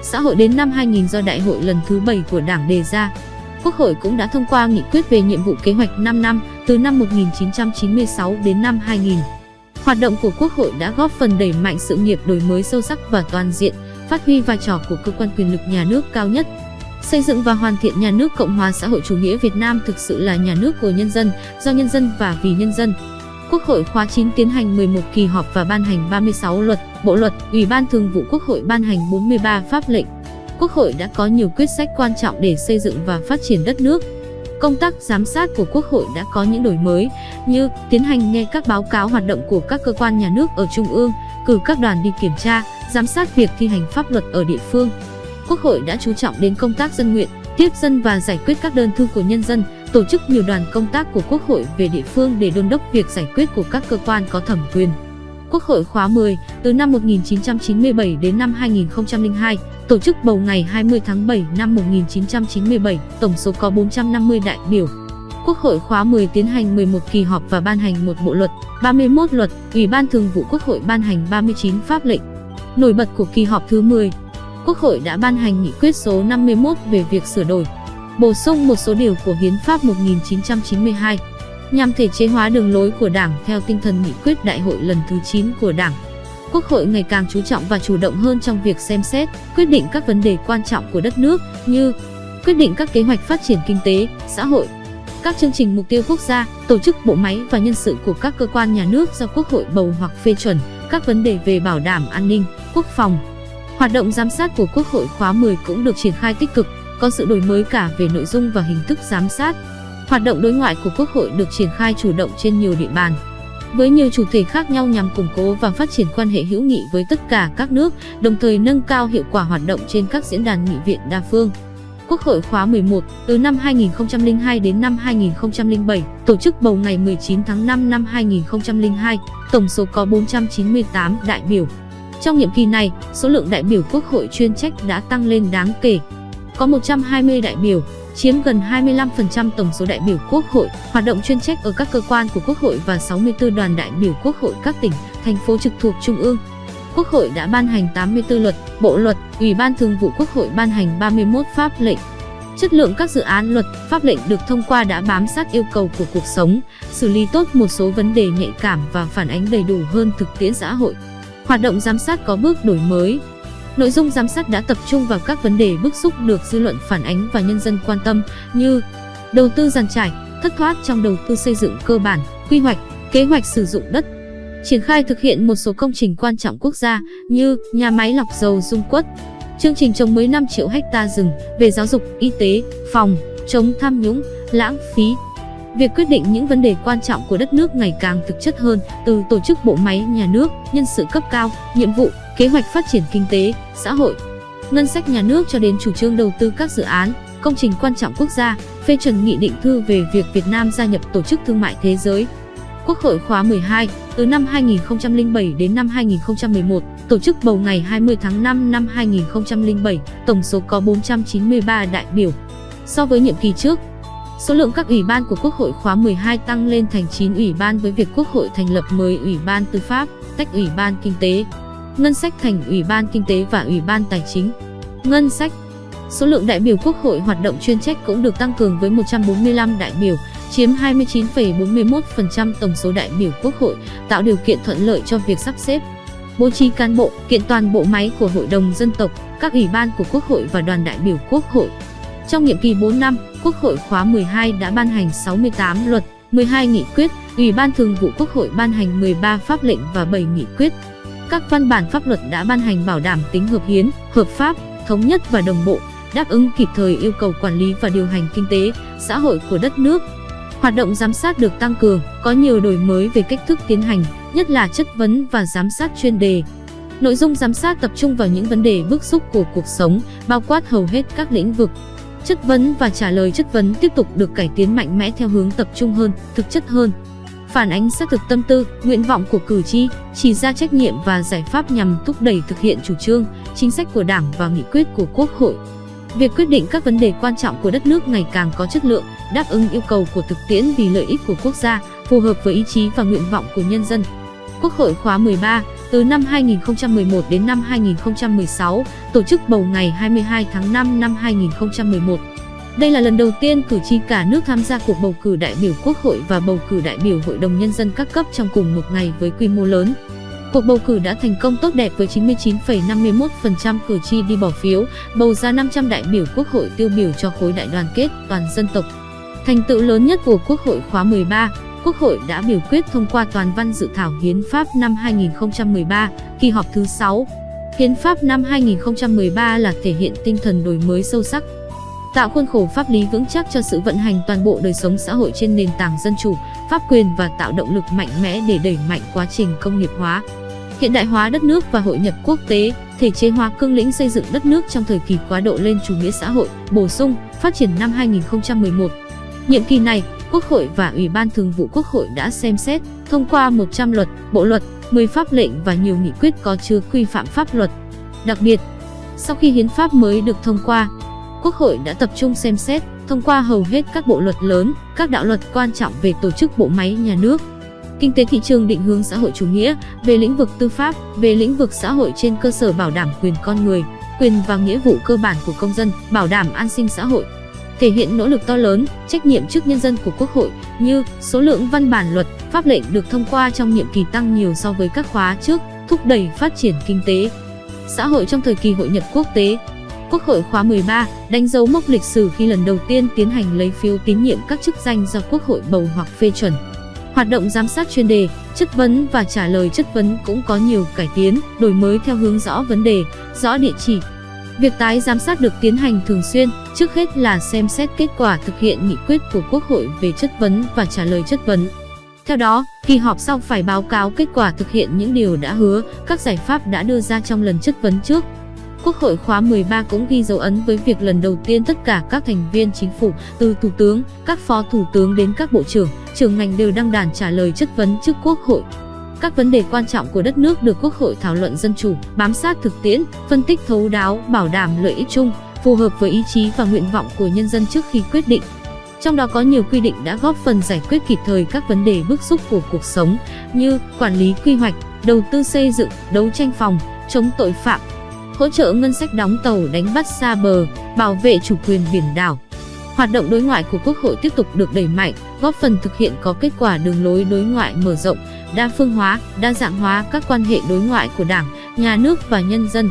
S1: Xã hội đến năm 2000 do đại hội lần thứ 7 của Đảng đề ra, Quốc hội cũng đã thông qua nghị quyết về nhiệm vụ kế hoạch 5 năm từ năm 1996 đến năm 2000. Hoạt động của Quốc hội đã góp phần đẩy mạnh sự nghiệp đổi mới sâu sắc và toàn diện, phát huy vai trò của cơ quan quyền lực nhà nước cao nhất. Xây dựng và hoàn thiện nhà nước Cộng hòa xã hội chủ nghĩa Việt Nam thực sự là nhà nước của nhân dân, do nhân dân và vì nhân dân. Quốc hội khóa 9 tiến hành 11 kỳ họp và ban hành 36 luật, bộ luật, Ủy ban Thường vụ Quốc hội ban hành 43 pháp lệnh. Quốc hội đã có nhiều quyết sách quan trọng để xây dựng và phát triển đất nước. Công tác giám sát của Quốc hội đã có những đổi mới như tiến hành nghe các báo cáo hoạt động của các cơ quan nhà nước ở trung ương, cử các đoàn đi kiểm tra, giám sát việc thi hành pháp luật ở địa phương. Quốc hội đã chú trọng đến công tác dân nguyện, tiếp dân và giải quyết các đơn thư của nhân dân, tổ chức nhiều đoàn công tác của Quốc hội về địa phương để đôn đốc việc giải quyết của các cơ quan có thẩm quyền. Quốc hội khóa 10, từ năm 1997 đến năm 2002, tổ chức bầu ngày 20 tháng 7 năm 1997, tổng số có 450 đại biểu. Quốc hội khóa 10 tiến hành 11 kỳ họp và ban hành một bộ luật, 31 luật, Ủy ban Thường vụ Quốc hội ban hành 39 pháp lệnh. Nổi bật của kỳ họp thứ 10, Quốc hội đã ban hành nghị quyết số 51 về việc sửa đổi, bổ sung một số điều của Hiến pháp 1992 nhằm thể chế hóa đường lối của Đảng theo tinh thần nghị quyết đại hội lần thứ 9 của Đảng. Quốc hội ngày càng chú trọng và chủ động hơn trong việc xem xét, quyết định các vấn đề quan trọng của đất nước như quyết định các kế hoạch phát triển kinh tế, xã hội, các chương trình mục tiêu quốc gia, tổ chức bộ máy và nhân sự của các cơ quan nhà nước do Quốc hội bầu hoặc phê chuẩn, các vấn đề về bảo đảm an ninh, quốc phòng. Hoạt động giám sát của Quốc hội khóa 10 cũng được triển khai tích cực, có sự đổi mới cả về nội dung và hình thức giám sát. Hoạt động đối ngoại của Quốc hội được triển khai chủ động trên nhiều địa bàn, với nhiều chủ thể khác nhau nhằm củng cố và phát triển quan hệ hữu nghị với tất cả các nước, đồng thời nâng cao hiệu quả hoạt động trên các diễn đàn nghị viện đa phương. Quốc hội khóa 11, từ năm 2002 đến năm 2007, tổ chức bầu ngày 19 tháng 5 năm 2002, tổng số có 498 đại biểu. Trong nhiệm kỳ này, số lượng đại biểu Quốc hội chuyên trách đã tăng lên đáng kể. Có 120 đại biểu, chiếm gần 25% tổng số đại biểu Quốc hội, hoạt động chuyên trách ở các cơ quan của Quốc hội và 64 đoàn đại biểu Quốc hội các tỉnh, thành phố trực thuộc Trung ương. Quốc hội đã ban hành 84 luật, bộ luật, Ủy ban Thường vụ Quốc hội ban hành 31 pháp lệnh. Chất lượng các dự án luật, pháp lệnh được thông qua đã bám sát yêu cầu của cuộc sống, xử lý tốt một số vấn đề nhạy cảm và phản ánh đầy đủ hơn thực tiễn xã hội. Hoạt động giám sát có bước đổi mới, Nội dung giám sát đã tập trung vào các vấn đề bức xúc được dư luận phản ánh và nhân dân quan tâm như đầu tư giàn trải, thất thoát trong đầu tư xây dựng cơ bản, quy hoạch, kế hoạch sử dụng đất, triển khai thực hiện một số công trình quan trọng quốc gia như nhà máy lọc dầu Dung Quất, chương trình trồng mới 5 triệu hecta rừng về giáo dục, y tế, phòng, chống tham nhũng, lãng phí. Việc quyết định những vấn đề quan trọng của đất nước ngày càng thực chất hơn, từ tổ chức bộ máy nhà nước, nhân sự cấp cao, nhiệm vụ, kế hoạch phát triển kinh tế, xã hội, ngân sách nhà nước cho đến chủ trương đầu tư các dự án, công trình quan trọng quốc gia, phê chuẩn nghị định thư về việc Việt Nam gia nhập Tổ chức Thương mại Thế giới. Quốc hội khóa 12, từ năm 2007 đến năm 2011, tổ chức bầu ngày 20 tháng 5 năm 2007, tổng số có 493 đại biểu. So với nhiệm kỳ trước, số lượng các ủy ban của Quốc hội khóa 12 tăng lên thành 9 ủy ban với việc Quốc hội thành lập mới Ủy ban Tư pháp, tách Ủy ban Kinh tế, Ngân sách thành Ủy ban Kinh tế và Ủy ban Tài chính. Ngân sách Số lượng đại biểu Quốc hội hoạt động chuyên trách cũng được tăng cường với 145 đại biểu, chiếm 29,41% tổng số đại biểu Quốc hội, tạo điều kiện thuận lợi cho việc sắp xếp, bố trí cán bộ, kiện toàn bộ máy của Hội đồng dân tộc, các ủy ban của Quốc hội và đoàn đại biểu Quốc hội. Trong nhiệm kỳ 4 năm, Quốc hội khóa 12 đã ban hành 68 luật, 12 nghị quyết, Ủy ban Thường vụ Quốc hội ban hành 13 pháp lệnh và 7 nghị quyết. Các văn bản pháp luật đã ban hành bảo đảm tính hợp hiến, hợp pháp, thống nhất và đồng bộ, đáp ứng kịp thời yêu cầu quản lý và điều hành kinh tế, xã hội của đất nước. Hoạt động giám sát được tăng cường, có nhiều đổi mới về cách thức tiến hành, nhất là chất vấn và giám sát chuyên đề. Nội dung giám sát tập trung vào những vấn đề bức xúc của cuộc sống, bao quát hầu hết các lĩnh vực. Chất vấn và trả lời chất vấn tiếp tục được cải tiến mạnh mẽ theo hướng tập trung hơn, thực chất hơn. Phản ánh xác thực tâm tư, nguyện vọng của cử tri, chỉ ra trách nhiệm và giải pháp nhằm thúc đẩy thực hiện chủ trương, chính sách của Đảng và nghị quyết của Quốc hội. Việc quyết định các vấn đề quan trọng của đất nước ngày càng có chất lượng, đáp ứng yêu cầu của thực tiễn vì lợi ích của quốc gia, phù hợp với ý chí và nguyện vọng của nhân dân. Quốc hội khóa 13, từ năm 2011 đến năm 2016, tổ chức bầu ngày 22 tháng 5 năm 2011. Đây là lần đầu tiên cử tri cả nước tham gia cuộc bầu cử đại biểu Quốc hội và bầu cử đại biểu Hội đồng Nhân dân các cấp trong cùng một ngày với quy mô lớn. Cuộc bầu cử đã thành công tốt đẹp với 99,51% cử tri đi bỏ phiếu, bầu ra 500 đại biểu Quốc hội tiêu biểu cho khối đại đoàn kết toàn dân tộc. Thành tựu lớn nhất của Quốc hội khóa 13, Quốc hội đã biểu quyết thông qua toàn văn dự thảo Hiến pháp năm 2013, kỳ họp thứ 6. Hiến pháp năm 2013 là thể hiện tinh thần đổi mới sâu sắc, tạo khuôn khổ pháp lý vững chắc cho sự vận hành toàn bộ đời sống xã hội trên nền tảng dân chủ, pháp quyền và tạo động lực mạnh mẽ để đẩy mạnh quá trình công nghiệp hóa, hiện đại hóa đất nước và hội nhập quốc tế, thể chế hóa cương lĩnh xây dựng đất nước trong thời kỳ quá độ lên chủ nghĩa xã hội, bổ sung, phát triển năm 2011. Nhiệm kỳ này, Quốc hội và Ủy ban Thường vụ Quốc hội đã xem xét, thông qua 100 luật, bộ luật, 10 pháp lệnh và nhiều nghị quyết có chứa quy phạm pháp luật. Đặc biệt, sau khi hiến pháp mới được thông qua, Quốc hội đã tập trung xem xét, thông qua hầu hết các bộ luật lớn, các đạo luật quan trọng về tổ chức bộ máy nhà nước, kinh tế thị trường định hướng xã hội chủ nghĩa, về lĩnh vực tư pháp, về lĩnh vực xã hội trên cơ sở bảo đảm quyền con người, quyền và nghĩa vụ cơ bản của công dân, bảo đảm an sinh xã hội. Thể hiện nỗ lực to lớn, trách nhiệm trước nhân dân của Quốc hội như số lượng văn bản luật, pháp lệnh được thông qua trong nhiệm kỳ tăng nhiều so với các khóa trước, thúc đẩy phát triển kinh tế, xã hội trong thời kỳ hội nhập quốc tế, Quốc hội khóa 13 đánh dấu mốc lịch sử khi lần đầu tiên tiến hành lấy phiếu tín nhiệm các chức danh do Quốc hội bầu hoặc phê chuẩn. Hoạt động giám sát chuyên đề, chất vấn và trả lời chất vấn cũng có nhiều cải tiến, đổi mới theo hướng rõ vấn đề, rõ địa chỉ. Việc tái giám sát được tiến hành thường xuyên, trước hết là xem xét kết quả thực hiện nghị quyết của Quốc hội về chất vấn và trả lời chất vấn. Theo đó, kỳ họp sau phải báo cáo kết quả thực hiện những điều đã hứa, các giải pháp đã đưa ra trong lần chất vấn trước, Quốc hội khóa 13 cũng ghi dấu ấn với việc lần đầu tiên tất cả các thành viên chính phủ, từ thủ tướng, các phó thủ tướng đến các bộ trưởng, trưởng ngành đều đăng đàn trả lời chất vấn trước Quốc hội. Các vấn đề quan trọng của đất nước được Quốc hội thảo luận dân chủ, bám sát thực tiễn, phân tích thấu đáo, bảo đảm lợi ích chung, phù hợp với ý chí và nguyện vọng của nhân dân trước khi quyết định. Trong đó có nhiều quy định đã góp phần giải quyết kịp thời các vấn đề bức xúc của cuộc sống như quản lý quy hoạch, đầu tư xây dựng, đấu tranh phòng, chống tội phạm, hỗ trợ ngân sách đóng tàu đánh bắt xa bờ, bảo vệ chủ quyền biển đảo. Hoạt động đối ngoại của Quốc hội tiếp tục được đẩy mạnh, góp phần thực hiện có kết quả đường lối đối ngoại mở rộng, đa phương hóa, đa dạng hóa các quan hệ đối ngoại của Đảng, Nhà nước và nhân dân.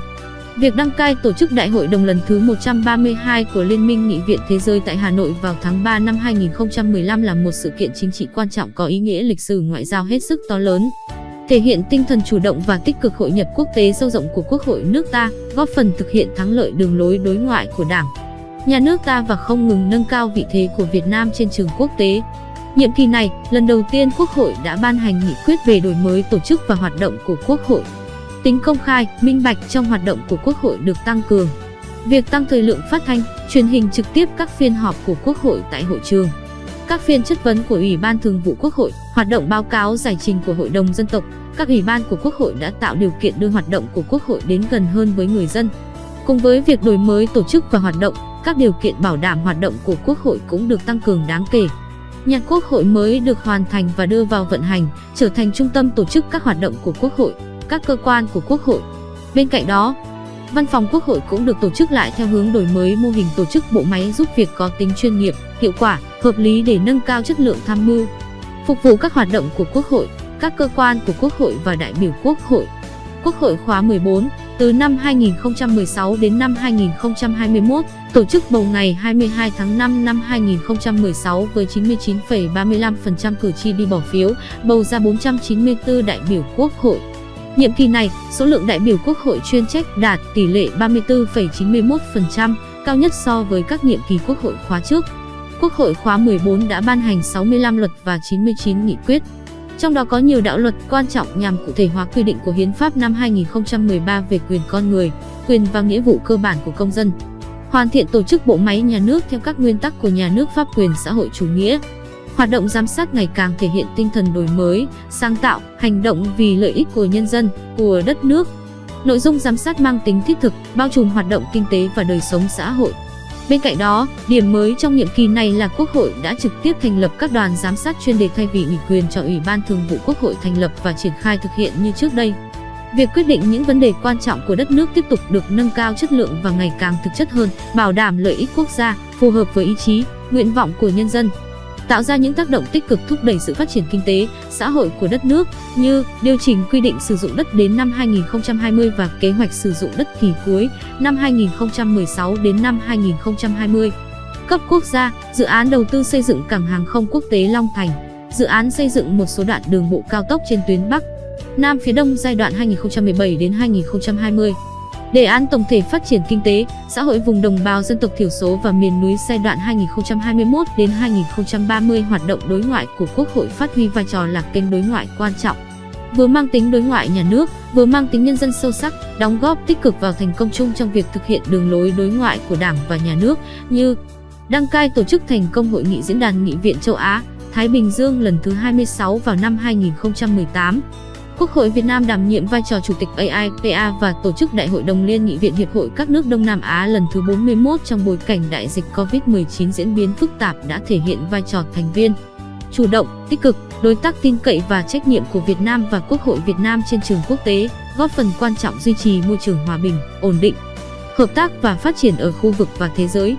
S1: Việc đăng cai tổ chức Đại hội đồng lần thứ 132 của Liên minh Nghị viện Thế giới tại Hà Nội vào tháng 3 năm 2015 là một sự kiện chính trị quan trọng có ý nghĩa lịch sử ngoại giao hết sức to lớn thể hiện tinh thần chủ động và tích cực hội nhập quốc tế sâu rộng của Quốc hội nước ta, góp phần thực hiện thắng lợi đường lối đối ngoại của Đảng, nhà nước ta và không ngừng nâng cao vị thế của Việt Nam trên trường quốc tế. Nhiệm kỳ này, lần đầu tiên Quốc hội đã ban hành nghị quyết về đổi mới tổ chức và hoạt động của Quốc hội. Tính công khai, minh bạch trong hoạt động của Quốc hội được tăng cường. Việc tăng thời lượng phát thanh, truyền hình trực tiếp các phiên họp của Quốc hội tại hội trường. Các phiên chất vấn của Ủy ban Thường vụ Quốc hội, hoạt động báo cáo giải trình của Hội đồng Dân tộc, các ủy ban của Quốc hội đã tạo điều kiện đưa hoạt động của Quốc hội đến gần hơn với người dân. Cùng với việc đổi mới tổ chức và hoạt động, các điều kiện bảo đảm hoạt động của Quốc hội cũng được tăng cường đáng kể. Nhà Quốc hội mới được hoàn thành và đưa vào vận hành, trở thành trung tâm tổ chức các hoạt động của Quốc hội, các cơ quan của Quốc hội. Bên cạnh đó, Văn phòng Quốc hội cũng được tổ chức lại theo hướng đổi mới mô hình tổ chức bộ máy giúp việc có tính chuyên nghiệp, hiệu quả, hợp lý để nâng cao chất lượng tham mưu, phục vụ các hoạt động của Quốc hội, các cơ quan của Quốc hội và đại biểu Quốc hội. Quốc hội khóa 14, từ năm 2016 đến năm 2021, tổ chức bầu ngày 22 tháng 5 năm 2016 với 99,35% cử tri đi bỏ phiếu, bầu ra 494 đại biểu Quốc hội. Nhiệm kỳ này, số lượng đại biểu Quốc hội chuyên trách đạt tỷ lệ 34,91%, cao nhất so với các nhiệm kỳ Quốc hội khóa trước. Quốc hội khóa 14 đã ban hành 65 luật và 99 nghị quyết. Trong đó có nhiều đạo luật quan trọng nhằm cụ thể hóa quy định của Hiến pháp năm 2013 về quyền con người, quyền và nghĩa vụ cơ bản của công dân. Hoàn thiện tổ chức bộ máy nhà nước theo các nguyên tắc của nhà nước pháp quyền xã hội chủ nghĩa. Hoạt động giám sát ngày càng thể hiện tinh thần đổi mới, sáng tạo, hành động vì lợi ích của nhân dân, của đất nước. Nội dung giám sát mang tính thiết thực, bao trùm hoạt động kinh tế và đời sống xã hội. Bên cạnh đó, điểm mới trong nhiệm kỳ này là Quốc hội đã trực tiếp thành lập các đoàn giám sát chuyên đề thay vì ủy quyền cho Ủy ban Thường vụ Quốc hội thành lập và triển khai thực hiện như trước đây. Việc quyết định những vấn đề quan trọng của đất nước tiếp tục được nâng cao chất lượng và ngày càng thực chất hơn, bảo đảm lợi ích quốc gia, phù hợp với ý chí, nguyện vọng của nhân dân tạo ra những tác động tích cực thúc đẩy sự phát triển kinh tế, xã hội của đất nước như điều chỉnh quy định sử dụng đất đến năm 2020 và kế hoạch sử dụng đất kỳ cuối năm 2016 đến năm 2020. Cấp quốc gia, dự án đầu tư xây dựng cảng hàng không quốc tế Long Thành, dự án xây dựng một số đoạn đường bộ cao tốc trên tuyến Bắc, Nam phía Đông giai đoạn 2017 đến 2020. Đề án tổng thể phát triển kinh tế, xã hội vùng đồng bào dân tộc thiểu số và miền núi giai đoạn 2021 đến 2030 hoạt động đối ngoại của Quốc hội phát huy vai trò là kênh đối ngoại quan trọng. Vừa mang tính đối ngoại nhà nước, vừa mang tính nhân dân sâu sắc, đóng góp tích cực vào thành công chung trong việc thực hiện đường lối đối ngoại của Đảng và nhà nước như đăng cai tổ chức thành công hội nghị diễn đàn nghị viện châu Á, Thái Bình Dương lần thứ 26 vào năm 2018. Quốc hội Việt Nam đảm nhiệm vai trò Chủ tịch AIPA và tổ chức Đại hội đồng Liên nghị viện Hiệp hội các nước Đông Nam Á lần thứ 41 trong bối cảnh đại dịch COVID-19 diễn biến phức tạp đã thể hiện vai trò thành viên chủ động, tích cực, đối tác tin cậy và trách nhiệm của Việt Nam và Quốc hội Việt Nam trên trường quốc tế, góp phần quan trọng duy trì môi trường hòa bình, ổn định, hợp tác và phát triển ở khu vực và thế giới.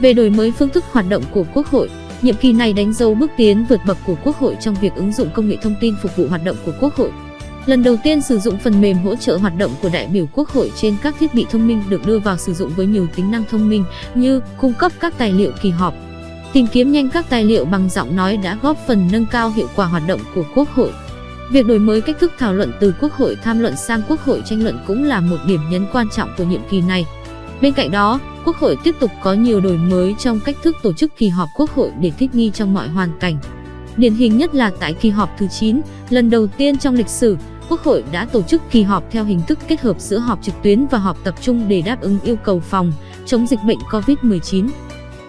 S1: Về đổi mới phương thức hoạt động của Quốc hội, nhiệm kỳ này đánh dấu bước tiến vượt bậc của Quốc hội trong việc ứng dụng công nghệ thông tin phục vụ hoạt động của Quốc hội. Lần đầu tiên sử dụng phần mềm hỗ trợ hoạt động của đại biểu Quốc hội trên các thiết bị thông minh được đưa vào sử dụng với nhiều tính năng thông minh như cung cấp các tài liệu kỳ họp, tìm kiếm nhanh các tài liệu bằng giọng nói đã góp phần nâng cao hiệu quả hoạt động của Quốc hội. Việc đổi mới cách thức thảo luận từ Quốc hội tham luận sang Quốc hội tranh luận cũng là một điểm nhấn quan trọng của nhiệm kỳ này. Bên cạnh đó, Quốc hội tiếp tục có nhiều đổi mới trong cách thức tổ chức kỳ họp Quốc hội để thích nghi trong mọi hoàn cảnh. Điển hình nhất là tại kỳ họp thứ 9, lần đầu tiên trong lịch sử, Quốc hội đã tổ chức kỳ họp theo hình thức kết hợp giữa họp trực tuyến và họp tập trung để đáp ứng yêu cầu phòng chống dịch bệnh COVID-19.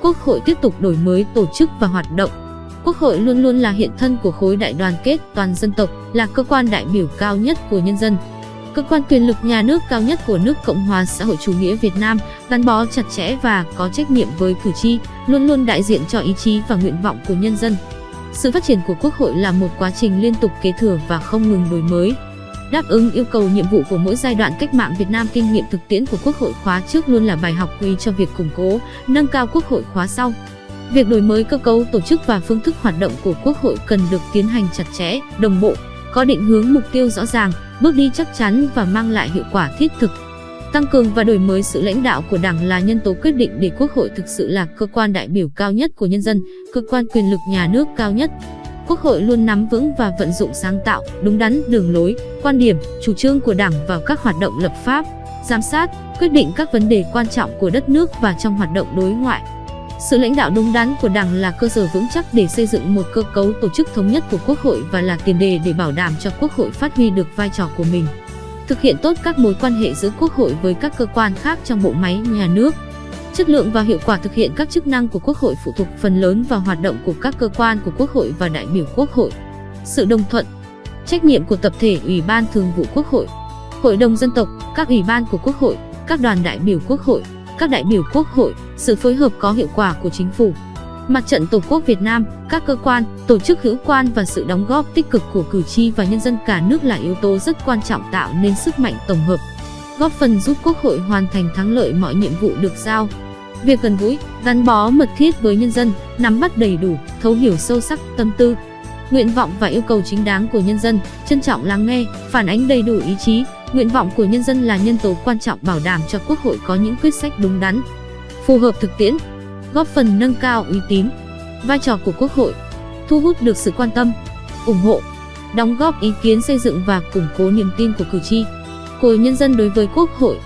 S1: Quốc hội tiếp tục đổi mới tổ chức và hoạt động. Quốc hội luôn luôn là hiện thân của khối đại đoàn kết toàn dân tộc, là cơ quan đại biểu cao nhất của nhân dân. Cơ quan quyền lực nhà nước cao nhất của nước Cộng hòa xã hội chủ nghĩa Việt Nam, gắn bó chặt chẽ và có trách nhiệm với cử tri, luôn luôn đại diện cho ý chí và nguyện vọng của nhân dân. Sự phát triển của Quốc hội là một quá trình liên tục kế thừa và không ngừng đổi mới. Đáp ứng yêu cầu nhiệm vụ của mỗi giai đoạn cách mạng Việt Nam kinh nghiệm thực tiễn của Quốc hội khóa trước luôn là bài học quý cho việc củng cố, nâng cao Quốc hội khóa sau. Việc đổi mới cơ cấu tổ chức và phương thức hoạt động của Quốc hội cần được tiến hành chặt chẽ, đồng bộ, có định hướng mục tiêu rõ ràng, bước đi chắc chắn và mang lại hiệu quả thiết thực. Tăng cường và đổi mới sự lãnh đạo của Đảng là nhân tố quyết định để Quốc hội thực sự là cơ quan đại biểu cao nhất của nhân dân, cơ quan quyền lực nhà nước cao nhất. Quốc hội luôn nắm vững và vận dụng sáng tạo, đúng đắn đường lối, quan điểm, chủ trương của Đảng vào các hoạt động lập pháp, giám sát, quyết định các vấn đề quan trọng của đất nước và trong hoạt động đối ngoại. Sự lãnh đạo đúng đắn của Đảng là cơ sở vững chắc để xây dựng một cơ cấu tổ chức thống nhất của Quốc hội và là tiền đề để bảo đảm cho Quốc hội phát huy được vai trò của mình. Thực hiện tốt các mối quan hệ giữa Quốc hội với các cơ quan khác trong bộ máy nhà nước. Chất lượng và hiệu quả thực hiện các chức năng của Quốc hội phụ thuộc phần lớn vào hoạt động của các cơ quan của Quốc hội và đại biểu Quốc hội. Sự đồng thuận, trách nhiệm của tập thể Ủy ban Thường vụ Quốc hội, Hội đồng dân tộc, các ủy ban của Quốc hội, các đoàn đại biểu Quốc hội, các đại biểu Quốc hội, sự phối hợp có hiệu quả của chính phủ. Mặt trận Tổ quốc Việt Nam, các cơ quan, tổ chức hữu quan và sự đóng góp tích cực của cử tri và nhân dân cả nước là yếu tố rất quan trọng tạo nên sức mạnh tổng hợp, góp phần giúp Quốc hội hoàn thành thắng lợi mọi nhiệm vụ được giao. Việc gần gũi, gắn bó mật thiết với nhân dân, nắm bắt đầy đủ, thấu hiểu sâu sắc tâm tư, nguyện vọng và yêu cầu chính đáng của nhân dân, trân trọng lắng nghe, phản ánh đầy đủ ý chí, nguyện vọng của nhân dân là nhân tố quan trọng bảo đảm cho Quốc hội có những quyết sách đúng đắn, phù hợp thực tiễn, góp phần nâng cao uy tín, vai trò của Quốc hội, thu hút được sự quan tâm, ủng hộ, đóng góp ý kiến xây dựng và củng cố niềm tin của cử tri, của nhân dân đối với Quốc hội.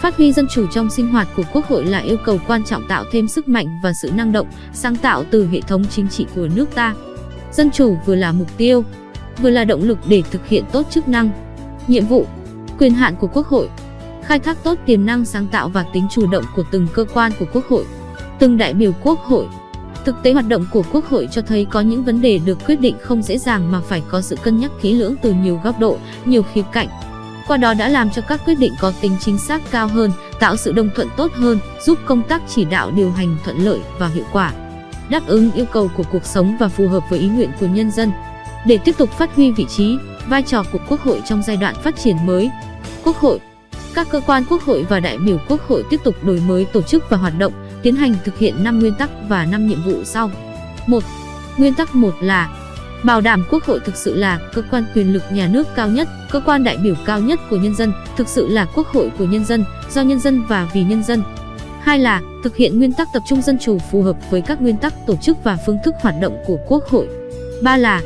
S1: Phát huy dân chủ trong sinh hoạt của Quốc hội là yêu cầu quan trọng tạo thêm sức mạnh và sự năng động, sáng tạo từ hệ thống chính trị của nước ta. Dân chủ vừa là mục tiêu, vừa là động lực để thực hiện tốt chức năng, nhiệm vụ, quyền hạn của Quốc hội, khai thác tốt tiềm năng sáng tạo và tính chủ động của từng cơ quan của Quốc hội, từng đại biểu Quốc hội. Thực tế hoạt động của Quốc hội cho thấy có những vấn đề được quyết định không dễ dàng mà phải có sự cân nhắc kỹ lưỡng từ nhiều góc độ, nhiều khía cạnh. Qua đó đã làm cho các quyết định có tính chính xác cao hơn, tạo sự đồng thuận tốt hơn, giúp công tác chỉ đạo điều hành thuận lợi và hiệu quả đáp ứng yêu cầu của cuộc sống và phù hợp với ý nguyện của nhân dân. Để tiếp tục phát huy vị trí, vai trò của Quốc hội trong giai đoạn phát triển mới, Quốc hội, các cơ quan Quốc hội và đại biểu Quốc hội tiếp tục đổi mới tổ chức và hoạt động, tiến hành thực hiện 5 nguyên tắc và 5 nhiệm vụ sau. 1. Nguyên tắc 1 là bảo đảm Quốc hội thực sự là cơ quan quyền lực nhà nước cao nhất, cơ quan đại biểu cao nhất của nhân dân, thực sự là Quốc hội của nhân dân, do nhân dân và vì nhân dân. Hai là thực hiện nguyên tắc tập trung dân chủ phù hợp với các nguyên tắc tổ chức và phương thức hoạt động của Quốc hội. Ba là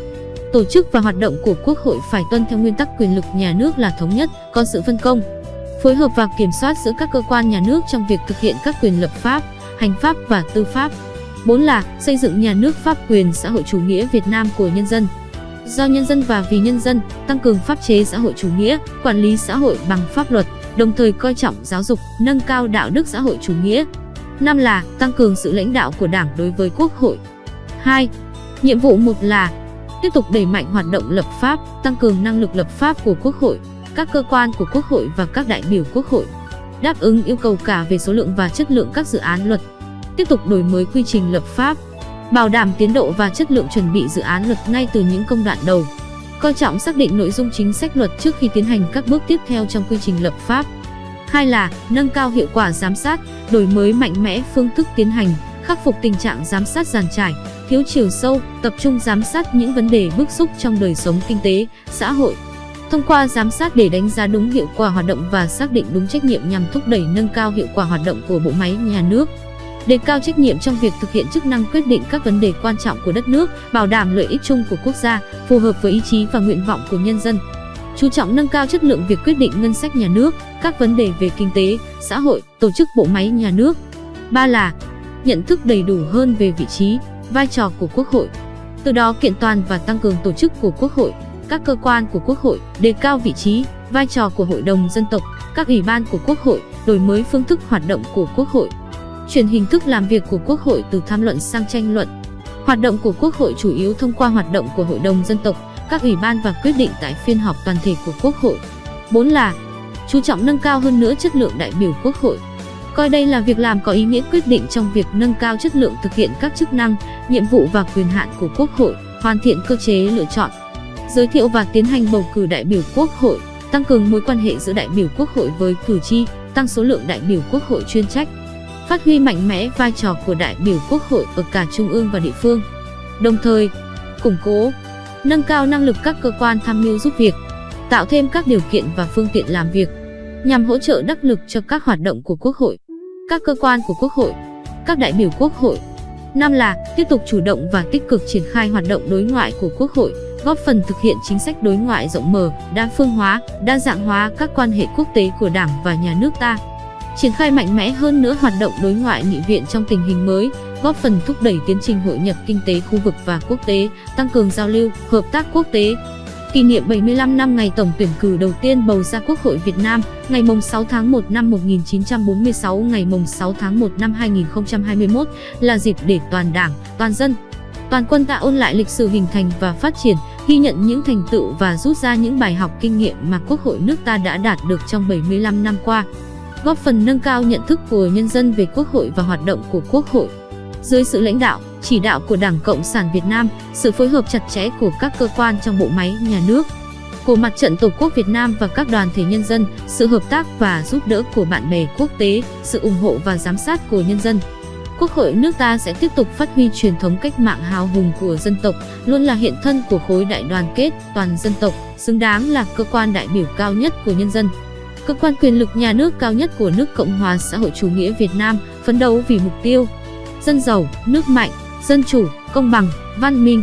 S1: tổ chức và hoạt động của Quốc hội phải tuân theo nguyên tắc quyền lực nhà nước là thống nhất, có sự phân công, phối hợp và kiểm soát giữa các cơ quan nhà nước trong việc thực hiện các quyền lập pháp, hành pháp và tư pháp. 4 là xây dựng nhà nước pháp quyền xã hội chủ nghĩa Việt Nam của nhân dân. Do nhân dân và vì nhân dân, tăng cường pháp chế xã hội chủ nghĩa, quản lý xã hội bằng pháp luật, đồng thời coi trọng giáo dục, nâng cao đạo đức xã hội chủ nghĩa. Năm là tăng cường sự lãnh đạo của Đảng đối với Quốc hội. 2. Nhiệm vụ một là tiếp tục đẩy mạnh hoạt động lập pháp, tăng cường năng lực lập pháp của Quốc hội, các cơ quan của Quốc hội và các đại biểu Quốc hội. Đáp ứng yêu cầu cả về số lượng và chất lượng các dự án luật. Tiếp tục đổi mới quy trình lập pháp, bảo đảm tiến độ và chất lượng chuẩn bị dự án luật ngay từ những công đoạn đầu coi trọng xác định nội dung chính sách luật trước khi tiến hành các bước tiếp theo trong quy trình lập pháp. Hai là nâng cao hiệu quả giám sát, đổi mới mạnh mẽ phương thức tiến hành, khắc phục tình trạng giám sát giàn trải, thiếu chiều sâu, tập trung giám sát những vấn đề bức xúc trong đời sống kinh tế, xã hội. Thông qua giám sát để đánh giá đúng hiệu quả hoạt động và xác định đúng trách nhiệm nhằm thúc đẩy nâng cao hiệu quả hoạt động của bộ máy nhà nước đề cao trách nhiệm trong việc thực hiện chức năng quyết định các vấn đề quan trọng của đất nước, bảo đảm lợi ích chung của quốc gia, phù hợp với ý chí và nguyện vọng của nhân dân. Chú trọng nâng cao chất lượng việc quyết định ngân sách nhà nước, các vấn đề về kinh tế, xã hội, tổ chức bộ máy nhà nước. Ba là nhận thức đầy đủ hơn về vị trí, vai trò của Quốc hội. Từ đó kiện toàn và tăng cường tổ chức của Quốc hội, các cơ quan của Quốc hội, đề cao vị trí, vai trò của Hội đồng dân tộc, các ủy ban của Quốc hội, đổi mới phương thức hoạt động của Quốc hội chuyển hình thức làm việc của Quốc hội từ tham luận sang tranh luận. Hoạt động của Quốc hội chủ yếu thông qua hoạt động của Hội đồng dân tộc, các ủy ban và quyết định tại phiên họp toàn thể của Quốc hội. 4 là chú trọng nâng cao hơn nữa chất lượng đại biểu Quốc hội. Coi đây là việc làm có ý nghĩa quyết định trong việc nâng cao chất lượng thực hiện các chức năng, nhiệm vụ và quyền hạn của Quốc hội, hoàn thiện cơ chế lựa chọn, giới thiệu và tiến hành bầu cử đại biểu Quốc hội, tăng cường mối quan hệ giữa đại biểu Quốc hội với cử tri, tăng số lượng đại biểu Quốc hội chuyên trách phát huy mạnh mẽ vai trò của đại biểu Quốc hội ở cả trung ương và địa phương. Đồng thời, củng cố, nâng cao năng lực các cơ quan tham mưu giúp việc, tạo thêm các điều kiện và phương tiện làm việc nhằm hỗ trợ đắc lực cho các hoạt động của Quốc hội. Các cơ quan của Quốc hội, các đại biểu Quốc hội Năm là tiếp tục chủ động và tích cực triển khai hoạt động đối ngoại của Quốc hội, góp phần thực hiện chính sách đối ngoại rộng mở, đa phương hóa, đa dạng hóa các quan hệ quốc tế của Đảng và nhà nước ta. Triển khai mạnh mẽ hơn nữa hoạt động đối ngoại nghị viện trong tình hình mới, góp phần thúc đẩy tiến trình hội nhập kinh tế khu vực và quốc tế, tăng cường giao lưu, hợp tác quốc tế. Kỷ niệm 75 năm ngày tổng tuyển cử đầu tiên bầu ra Quốc hội Việt Nam, ngày 6 tháng 1 năm 1946, ngày 6 tháng 1 năm 2021 là dịp để toàn Đảng, toàn dân, toàn quân ta ôn lại lịch sử hình thành và phát triển, ghi nhận những thành tựu và rút ra những bài học kinh nghiệm mà Quốc hội nước ta đã đạt được trong 75 năm qua, góp phần nâng cao nhận thức của nhân dân về Quốc hội và hoạt động của Quốc hội. Dưới sự lãnh đạo, chỉ đạo của Đảng Cộng sản Việt Nam, sự phối hợp chặt chẽ của các cơ quan trong bộ máy nhà nước, của Mặt trận Tổ quốc Việt Nam và các đoàn thể nhân dân, sự hợp tác và giúp đỡ của bạn bè quốc tế, sự ủng hộ và giám sát của nhân dân. Quốc hội nước ta sẽ tiếp tục phát huy truyền thống cách mạng hào hùng của dân tộc, luôn là hiện thân của khối đại đoàn kết toàn dân tộc, xứng đáng là cơ quan đại biểu cao nhất của nhân dân. Cơ quan quyền lực nhà nước cao nhất của nước Cộng hòa xã hội chủ nghĩa Việt Nam, phấn đấu vì mục tiêu dân giàu, nước mạnh, dân chủ, công bằng, văn minh,